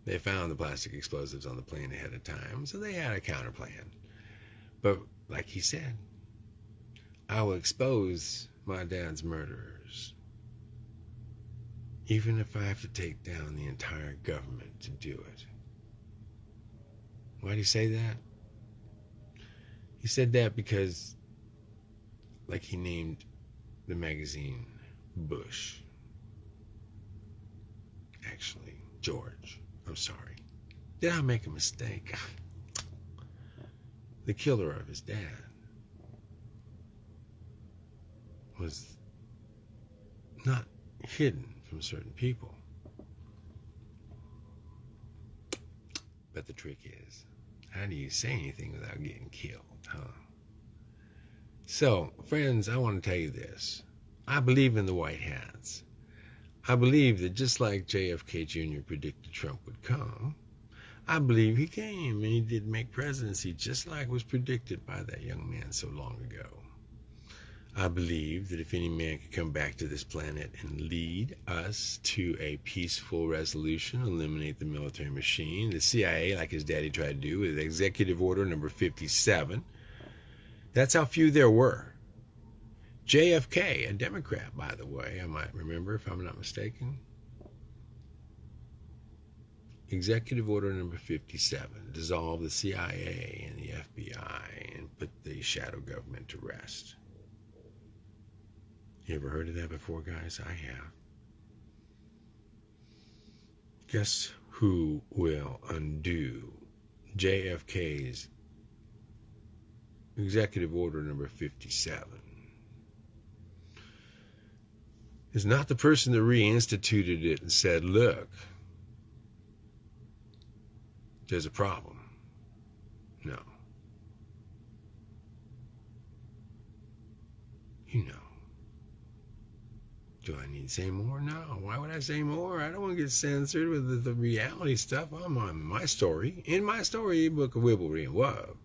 B: They found the plastic explosives on the plane ahead of time, so they had a counter plan. But like he said, I will expose my dad's murderers. Even if I have to take down the entire government to do it. Why did he say that? He said that because, like, he named the magazine Bush. Actually, George. I'm sorry. Did I make a mistake? The killer of his dad was not hidden from certain people. But the trick is, how do you say anything without getting killed, huh? So, friends, I want to tell you this. I believe in the white hats. I believe that just like JFK Jr. predicted Trump would come, I believe he came and he did make presidency just like was predicted by that young man so long ago. I believe that if any man could come back to this planet and lead us to a peaceful resolution, eliminate the military machine, the CIA, like his daddy tried to do with Executive Order number 57, that's how few there were. JFK, a Democrat, by the way, I might remember if I'm not mistaken. Executive Order number 57 dissolve the CIA and the FBI and put the shadow government to rest. You ever heard of that before, guys? I have. Guess who will undo JFK's executive order number 57 is not the person that reinstituted it and said, look, there's a problem. No. You know. Do I need to say more? No. Why would I say more? I don't want to get censored with the, the reality stuff. I'm on my story, in my story, Book of Wibblery and Wub.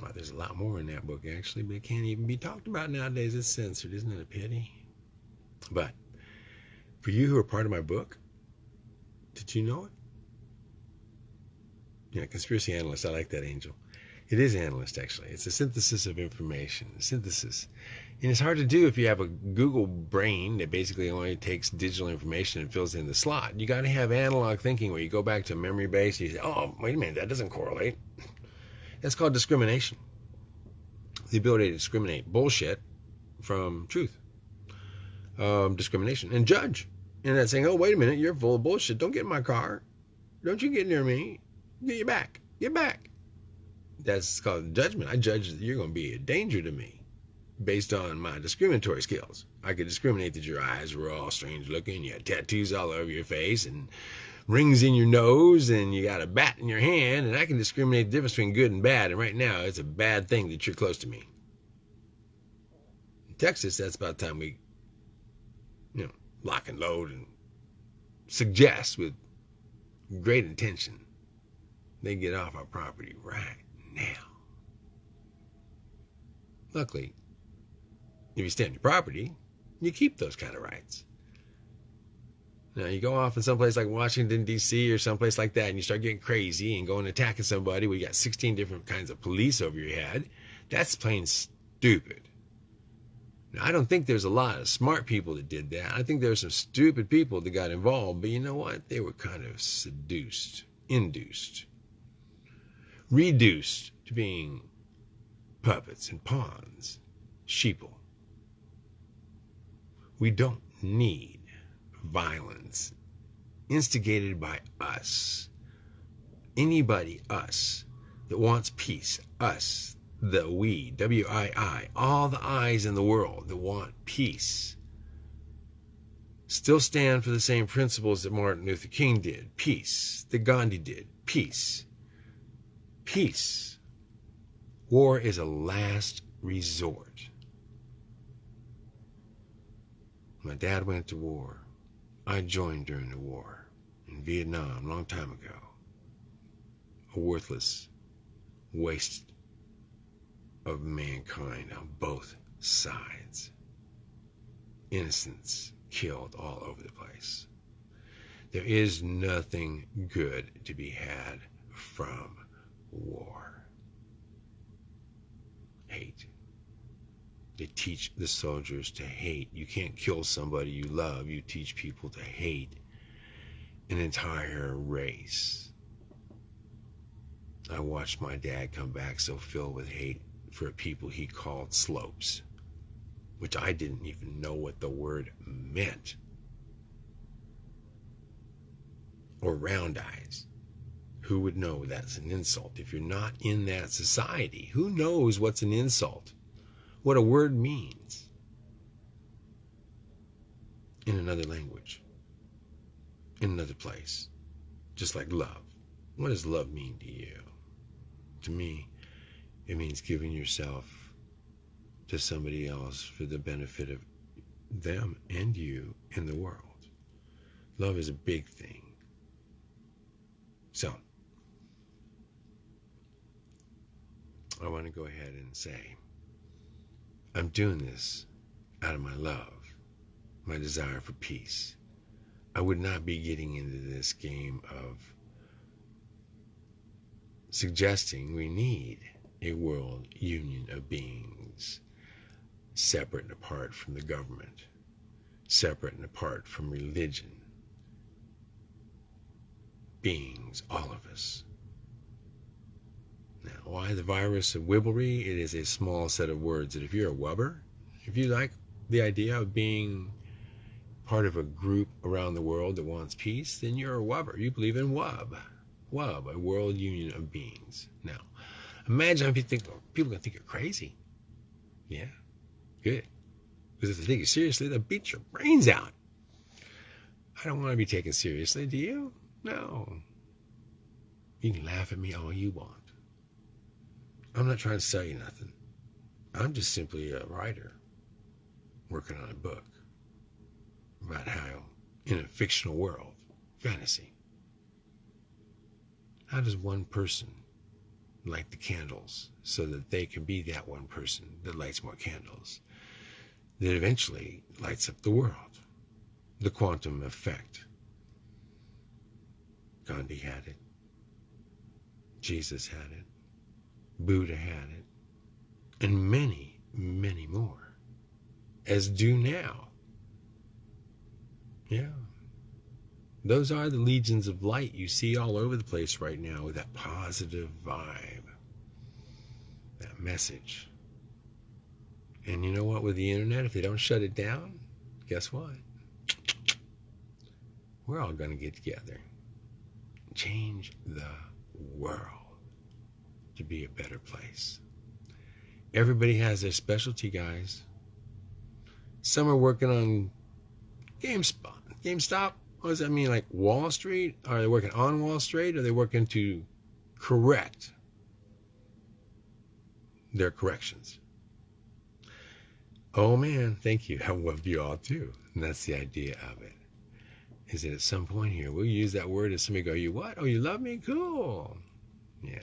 B: Well, there's a lot more in that book, actually, but it can't even be talked about nowadays. It's censored. Isn't it a pity? But for you who are part of my book, did you know it? Yeah, conspiracy analyst. I like that, Angel. It is analyst, actually. It's a synthesis of information. Synthesis. And it's hard to do if you have a Google brain that basically only takes digital information and fills in the slot. You got to have analog thinking where you go back to memory base and you say, oh, wait a minute, that doesn't correlate. That's called discrimination. The ability to discriminate bullshit from truth. Um, discrimination. And judge. And that's saying, oh, wait a minute, you're full of bullshit. Don't get in my car. Don't you get near me. Get your back. Get back. That's called judgment. I judge that you're going to be a danger to me based on my discriminatory skills. I could discriminate that your eyes were all strange looking, you had tattoos all over your face, and rings in your nose, and you got a bat in your hand, and I can discriminate the difference between good and bad. And right now, it's a bad thing that you're close to me. In Texas, that's about the time we, you know, lock and load and suggest with great intention they get off our property right now. Luckily, if you stay on your property, you keep those kind of rights. Now, you go off in someplace like Washington, D.C., or someplace like that, and you start getting crazy and going attacking somebody you got 16 different kinds of police over your head. That's plain stupid. Now, I don't think there's a lot of smart people that did that. I think there's some stupid people that got involved, but you know what? They were kind of seduced, induced, reduced to being puppets and pawns, sheeple. We don't need violence instigated by us. Anybody, us, that wants peace, us, the we, W I I, all the I's in the world that want peace, still stand for the same principles that Martin Luther King did peace, that Gandhi did peace. Peace. War is a last resort. My dad went to war. I joined during the war in Vietnam a long time ago. A worthless waste of mankind on both sides. Innocents killed all over the place. There is nothing good to be had from war. Hate. They teach the soldiers to hate. You can't kill somebody you love. You teach people to hate an entire race. I watched my dad come back so filled with hate for people he called slopes, which I didn't even know what the word meant. Or round eyes. Who would know that's an insult? If you're not in that society, who knows what's an insult? What a word means in another language, in another place, just like love. What does love mean to you? To me, it means giving yourself to somebody else for the benefit of them and you in the world. Love is a big thing. So, I want to go ahead and say, I'm doing this out of my love, my desire for peace. I would not be getting into this game of suggesting we need a world union of beings separate and apart from the government, separate and apart from religion. Beings, all of us. Now, why the virus of wibblery? It is a small set of words that if you're a wubber, if you like the idea of being part of a group around the world that wants peace, then you're a wubber. You believe in WUB. WUB, a world union of beings. Now, imagine how oh, people think people gonna think you're crazy. Yeah, good. Because if they take you seriously, they'll beat your brains out. I don't want to be taken seriously, do you? No. You can laugh at me all you want. I'm not trying to sell you nothing. I'm just simply a writer working on a book about how, in a fictional world, fantasy, how does one person light the candles so that they can be that one person that lights more candles that eventually lights up the world? The quantum effect. Gandhi had it. Jesus had it. Buddha had it. And many, many more. As do now. Yeah. Those are the legions of light you see all over the place right now with that positive vibe, that message. And you know what? With the internet, if they don't shut it down, guess what? We're all going to get together, change the world to be a better place. Everybody has their specialty, guys. Some are working on GameSpot, GameStop. What does that mean? Like Wall Street? Are they working on Wall Street? Are they working to correct their corrections? Oh man, thank you. (laughs) I love you all too. And that's the idea of it. Is that at some point here we'll use that word and somebody go, You what? Oh, you love me? Cool. Yeah.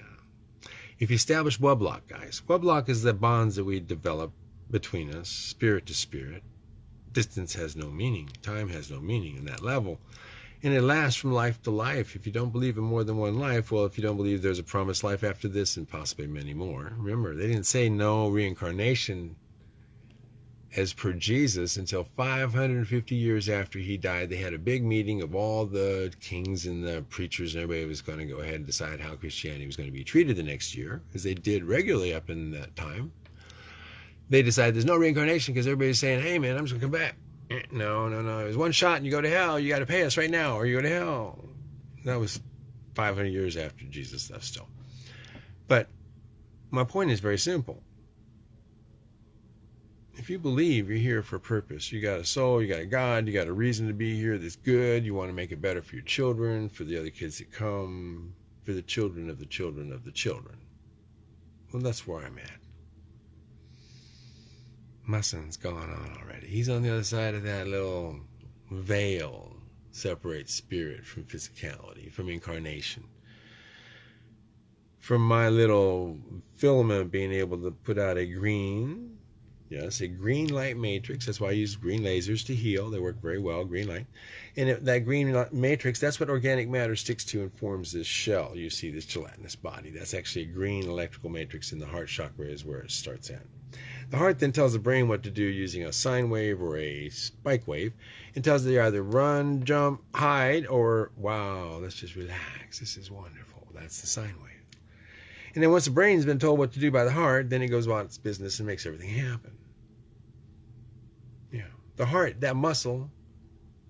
B: If you establish Weblock, guys, Weblock is the bonds that we develop between us, spirit to spirit. Distance has no meaning, time has no meaning in that level. And it lasts from life to life. If you don't believe in more than one life, well, if you don't believe there's a promised life after this and possibly many more, remember, they didn't say no reincarnation as per Jesus until 550 years after he died. They had a big meeting of all the kings and the preachers, and everybody was going to go ahead and decide how Christianity was going to be treated the next year, as they did regularly up in that time. They decided there's no reincarnation because everybody's saying, hey, man, I'm just going to come back. Eh, no, no, no. It was one shot and you go to hell. You got to pay us right now or you go to hell. That was 500 years after Jesus left still. But my point is very simple if you believe you're here for a purpose, you got a soul, you got a God, you got a reason to be here that's good, you want to make it better for your children, for the other kids that come, for the children of the children of the children. Well, that's where I'm at. My son's gone on already. He's on the other side of that little veil separates spirit from physicality, from incarnation. From my little filament being able to put out a green Yes, a green light matrix. That's why I use green lasers to heal. They work very well, green light. And it, that green matrix, that's what organic matter sticks to and forms this shell. You see this gelatinous body. That's actually a green electrical matrix in the heart chakra is where it starts at. The heart then tells the brain what to do using a sine wave or a spike wave. It tells it either run, jump, hide, or wow, let's just relax. This is wonderful. That's the sine wave. And then once the brain's been told what to do by the heart, then it goes about its business and makes everything happen. The heart, that muscle,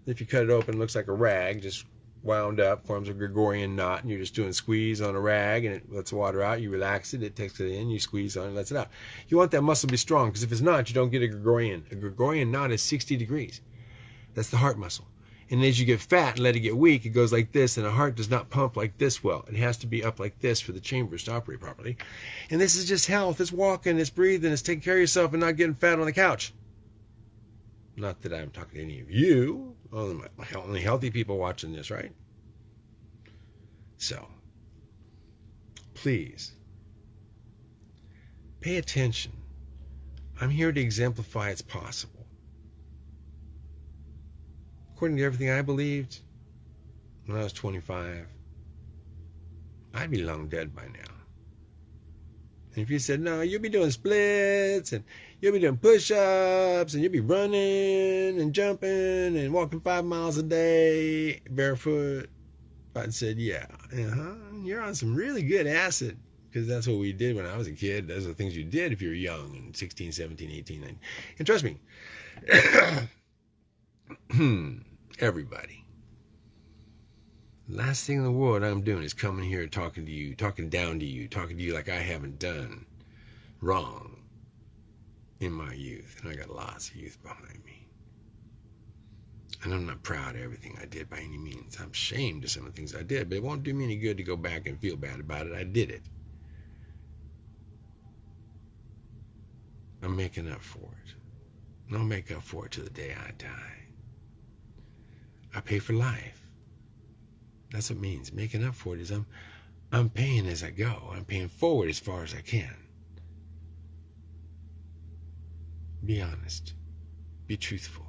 B: if you cut it open, looks like a rag, just wound up, forms a Gregorian knot, and you're just doing squeeze on a rag, and it lets water out. You relax it, it takes it in, you squeeze on it, lets it out. You want that muscle to be strong, because if it's not, you don't get a Gregorian. A Gregorian knot is 60 degrees. That's the heart muscle. And as you get fat and let it get weak, it goes like this, and the heart does not pump like this well. It has to be up like this for the chambers to operate properly. And this is just health. It's walking, it's breathing, it's taking care of yourself and not getting fat on the couch. Not that I'm talking to any of you, only healthy people watching this, right? So, please, pay attention. I'm here to exemplify it's possible according to everything I believed when I was 25, I'd be long dead by now. And if you said, no, you'll be doing splits and you'll be doing push ups and you'll be running and jumping and walking five miles a day barefoot, I'd said, yeah, uh-huh, you're on some really good acid because that's what we did when I was a kid. Those are the things you did if you were young and 16, 17, 18. 19. And trust me, (clears throat) Everybody. Last thing in the world I'm doing is coming here talking to you, talking down to you, talking to you like I haven't done wrong in my youth. And I got lots of youth behind me. And I'm not proud of everything I did by any means. I'm ashamed of some of the things I did, but it won't do me any good to go back and feel bad about it. I did it. I'm making up for it. And I'll make up for it to the day I die. I pay for life. That's what it means. Making up for it is I'm I'm paying as I go. I'm paying forward as far as I can. Be honest. Be truthful.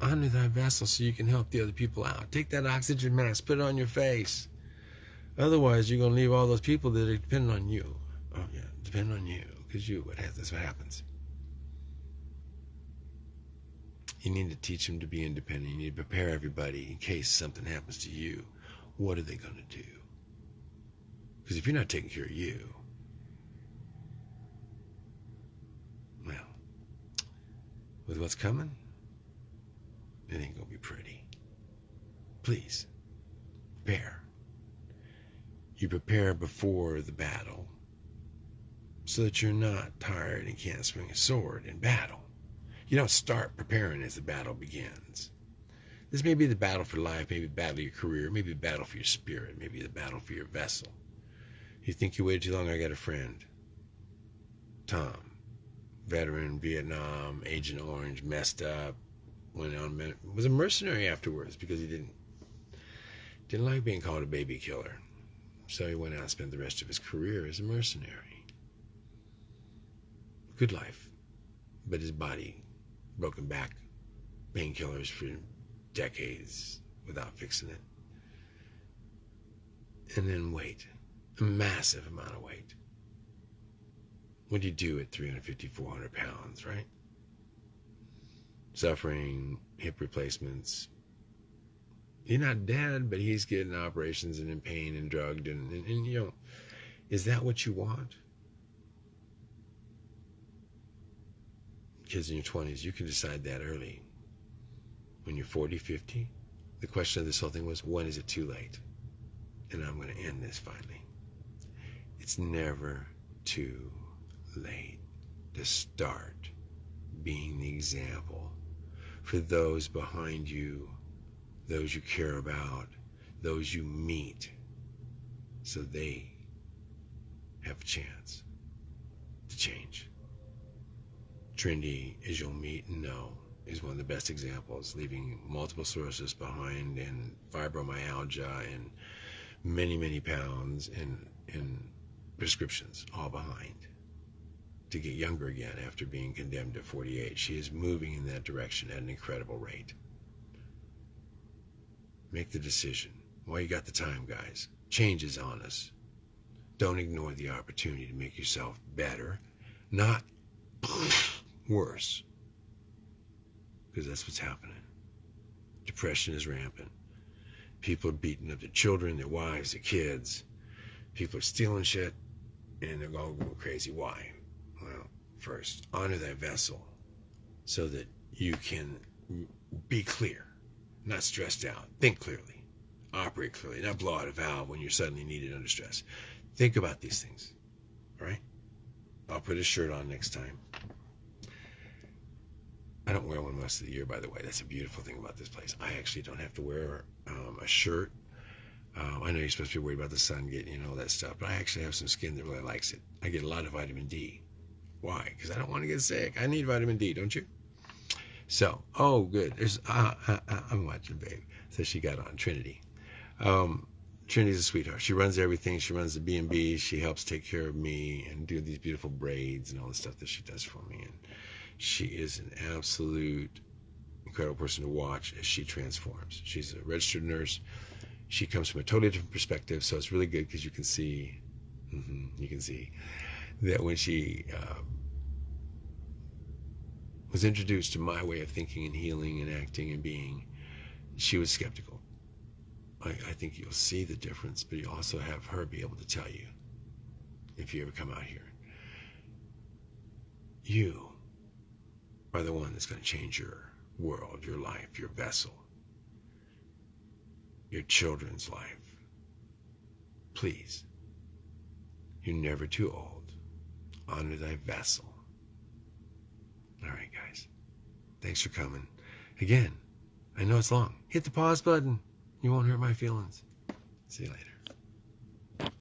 B: Honor thy vessel so you can help the other people out. Take that oxygen mask, put it on your face. Otherwise, you're going to leave all those people that depend on you. Oh, yeah, depend on you because you, what that's what happens. You need to teach them to be independent. You need to prepare everybody in case something happens to you. What are they going to do? Because if you're not taking care of you, well, with what's coming, it ain't going to be pretty. Please, prepare. You prepare before the battle so that you're not tired and can't swing a sword in battle. You don't start preparing as the battle begins. This may be the battle for life, maybe the battle of your career, maybe the battle for your spirit, maybe the battle for your vessel. You think you waited too long? I got a friend, Tom, veteran, Vietnam, Agent Orange, messed up, went on, was a mercenary afterwards because he didn't didn't like being called a baby killer. So he went out and spent the rest of his career as a mercenary. Good life, but his body broken back, painkillers for decades without fixing it. And then weight, a massive amount of weight. What do you do at 350, 400 pounds, right? Suffering, hip replacements. You're not dead, but he's getting operations and in pain and drugged. And, and, and you know, is that what you want? kids in your 20s, you can decide that early. When you're 40, 50, the question of this whole thing was, when is it too late? And I'm going to end this finally. It's never too late to start being the example for those behind you, those you care about, those you meet, so they have a chance to change. Trinity, as you'll meet and know, is one of the best examples, leaving multiple sources behind and fibromyalgia and many, many pounds in, in prescriptions all behind to get younger again after being condemned to 48. She is moving in that direction at an incredible rate. Make the decision. While you got the time, guys. Change is on us. Don't ignore the opportunity to make yourself better, not (sniffs) worse. Because that's what's happening. Depression is rampant. People are beating up their children, their wives, their kids. People are stealing shit, and they're all going crazy. Why? First, honor that vessel so that you can be clear, not stressed out. Think clearly, operate clearly, not blow out a valve when you're suddenly needed under stress. Think about these things, all right? I'll put a shirt on next time. I don't wear one most of the year, by the way. That's a beautiful thing about this place. I actually don't have to wear um, a shirt. Um, I know you're supposed to be worried about the sun getting you know all that stuff, but I actually have some skin that really likes it. I get a lot of vitamin D. Why? Because I don't want to get sick. I need vitamin D, don't you? So, oh, good. There's uh, uh, uh, I'm watching, babe. So she got on Trinity. Um, Trinity's a sweetheart. She runs everything. She runs the B and B. She helps take care of me and do these beautiful braids and all the stuff that she does for me. And she is an absolute incredible person to watch as she transforms. She's a registered nurse. She comes from a totally different perspective, so it's really good because you can see, mm-hmm, you can see that when she uh, was introduced to my way of thinking and healing and acting and being, she was skeptical. I, I think you'll see the difference, but you also have her be able to tell you if you ever come out here. You are the one that's going to change your world, your life, your vessel, your children's life. Please, you're never too old honor thy vessel. All right, guys. Thanks for coming. Again, I know it's long. Hit the pause button. You won't hurt my feelings. See you later.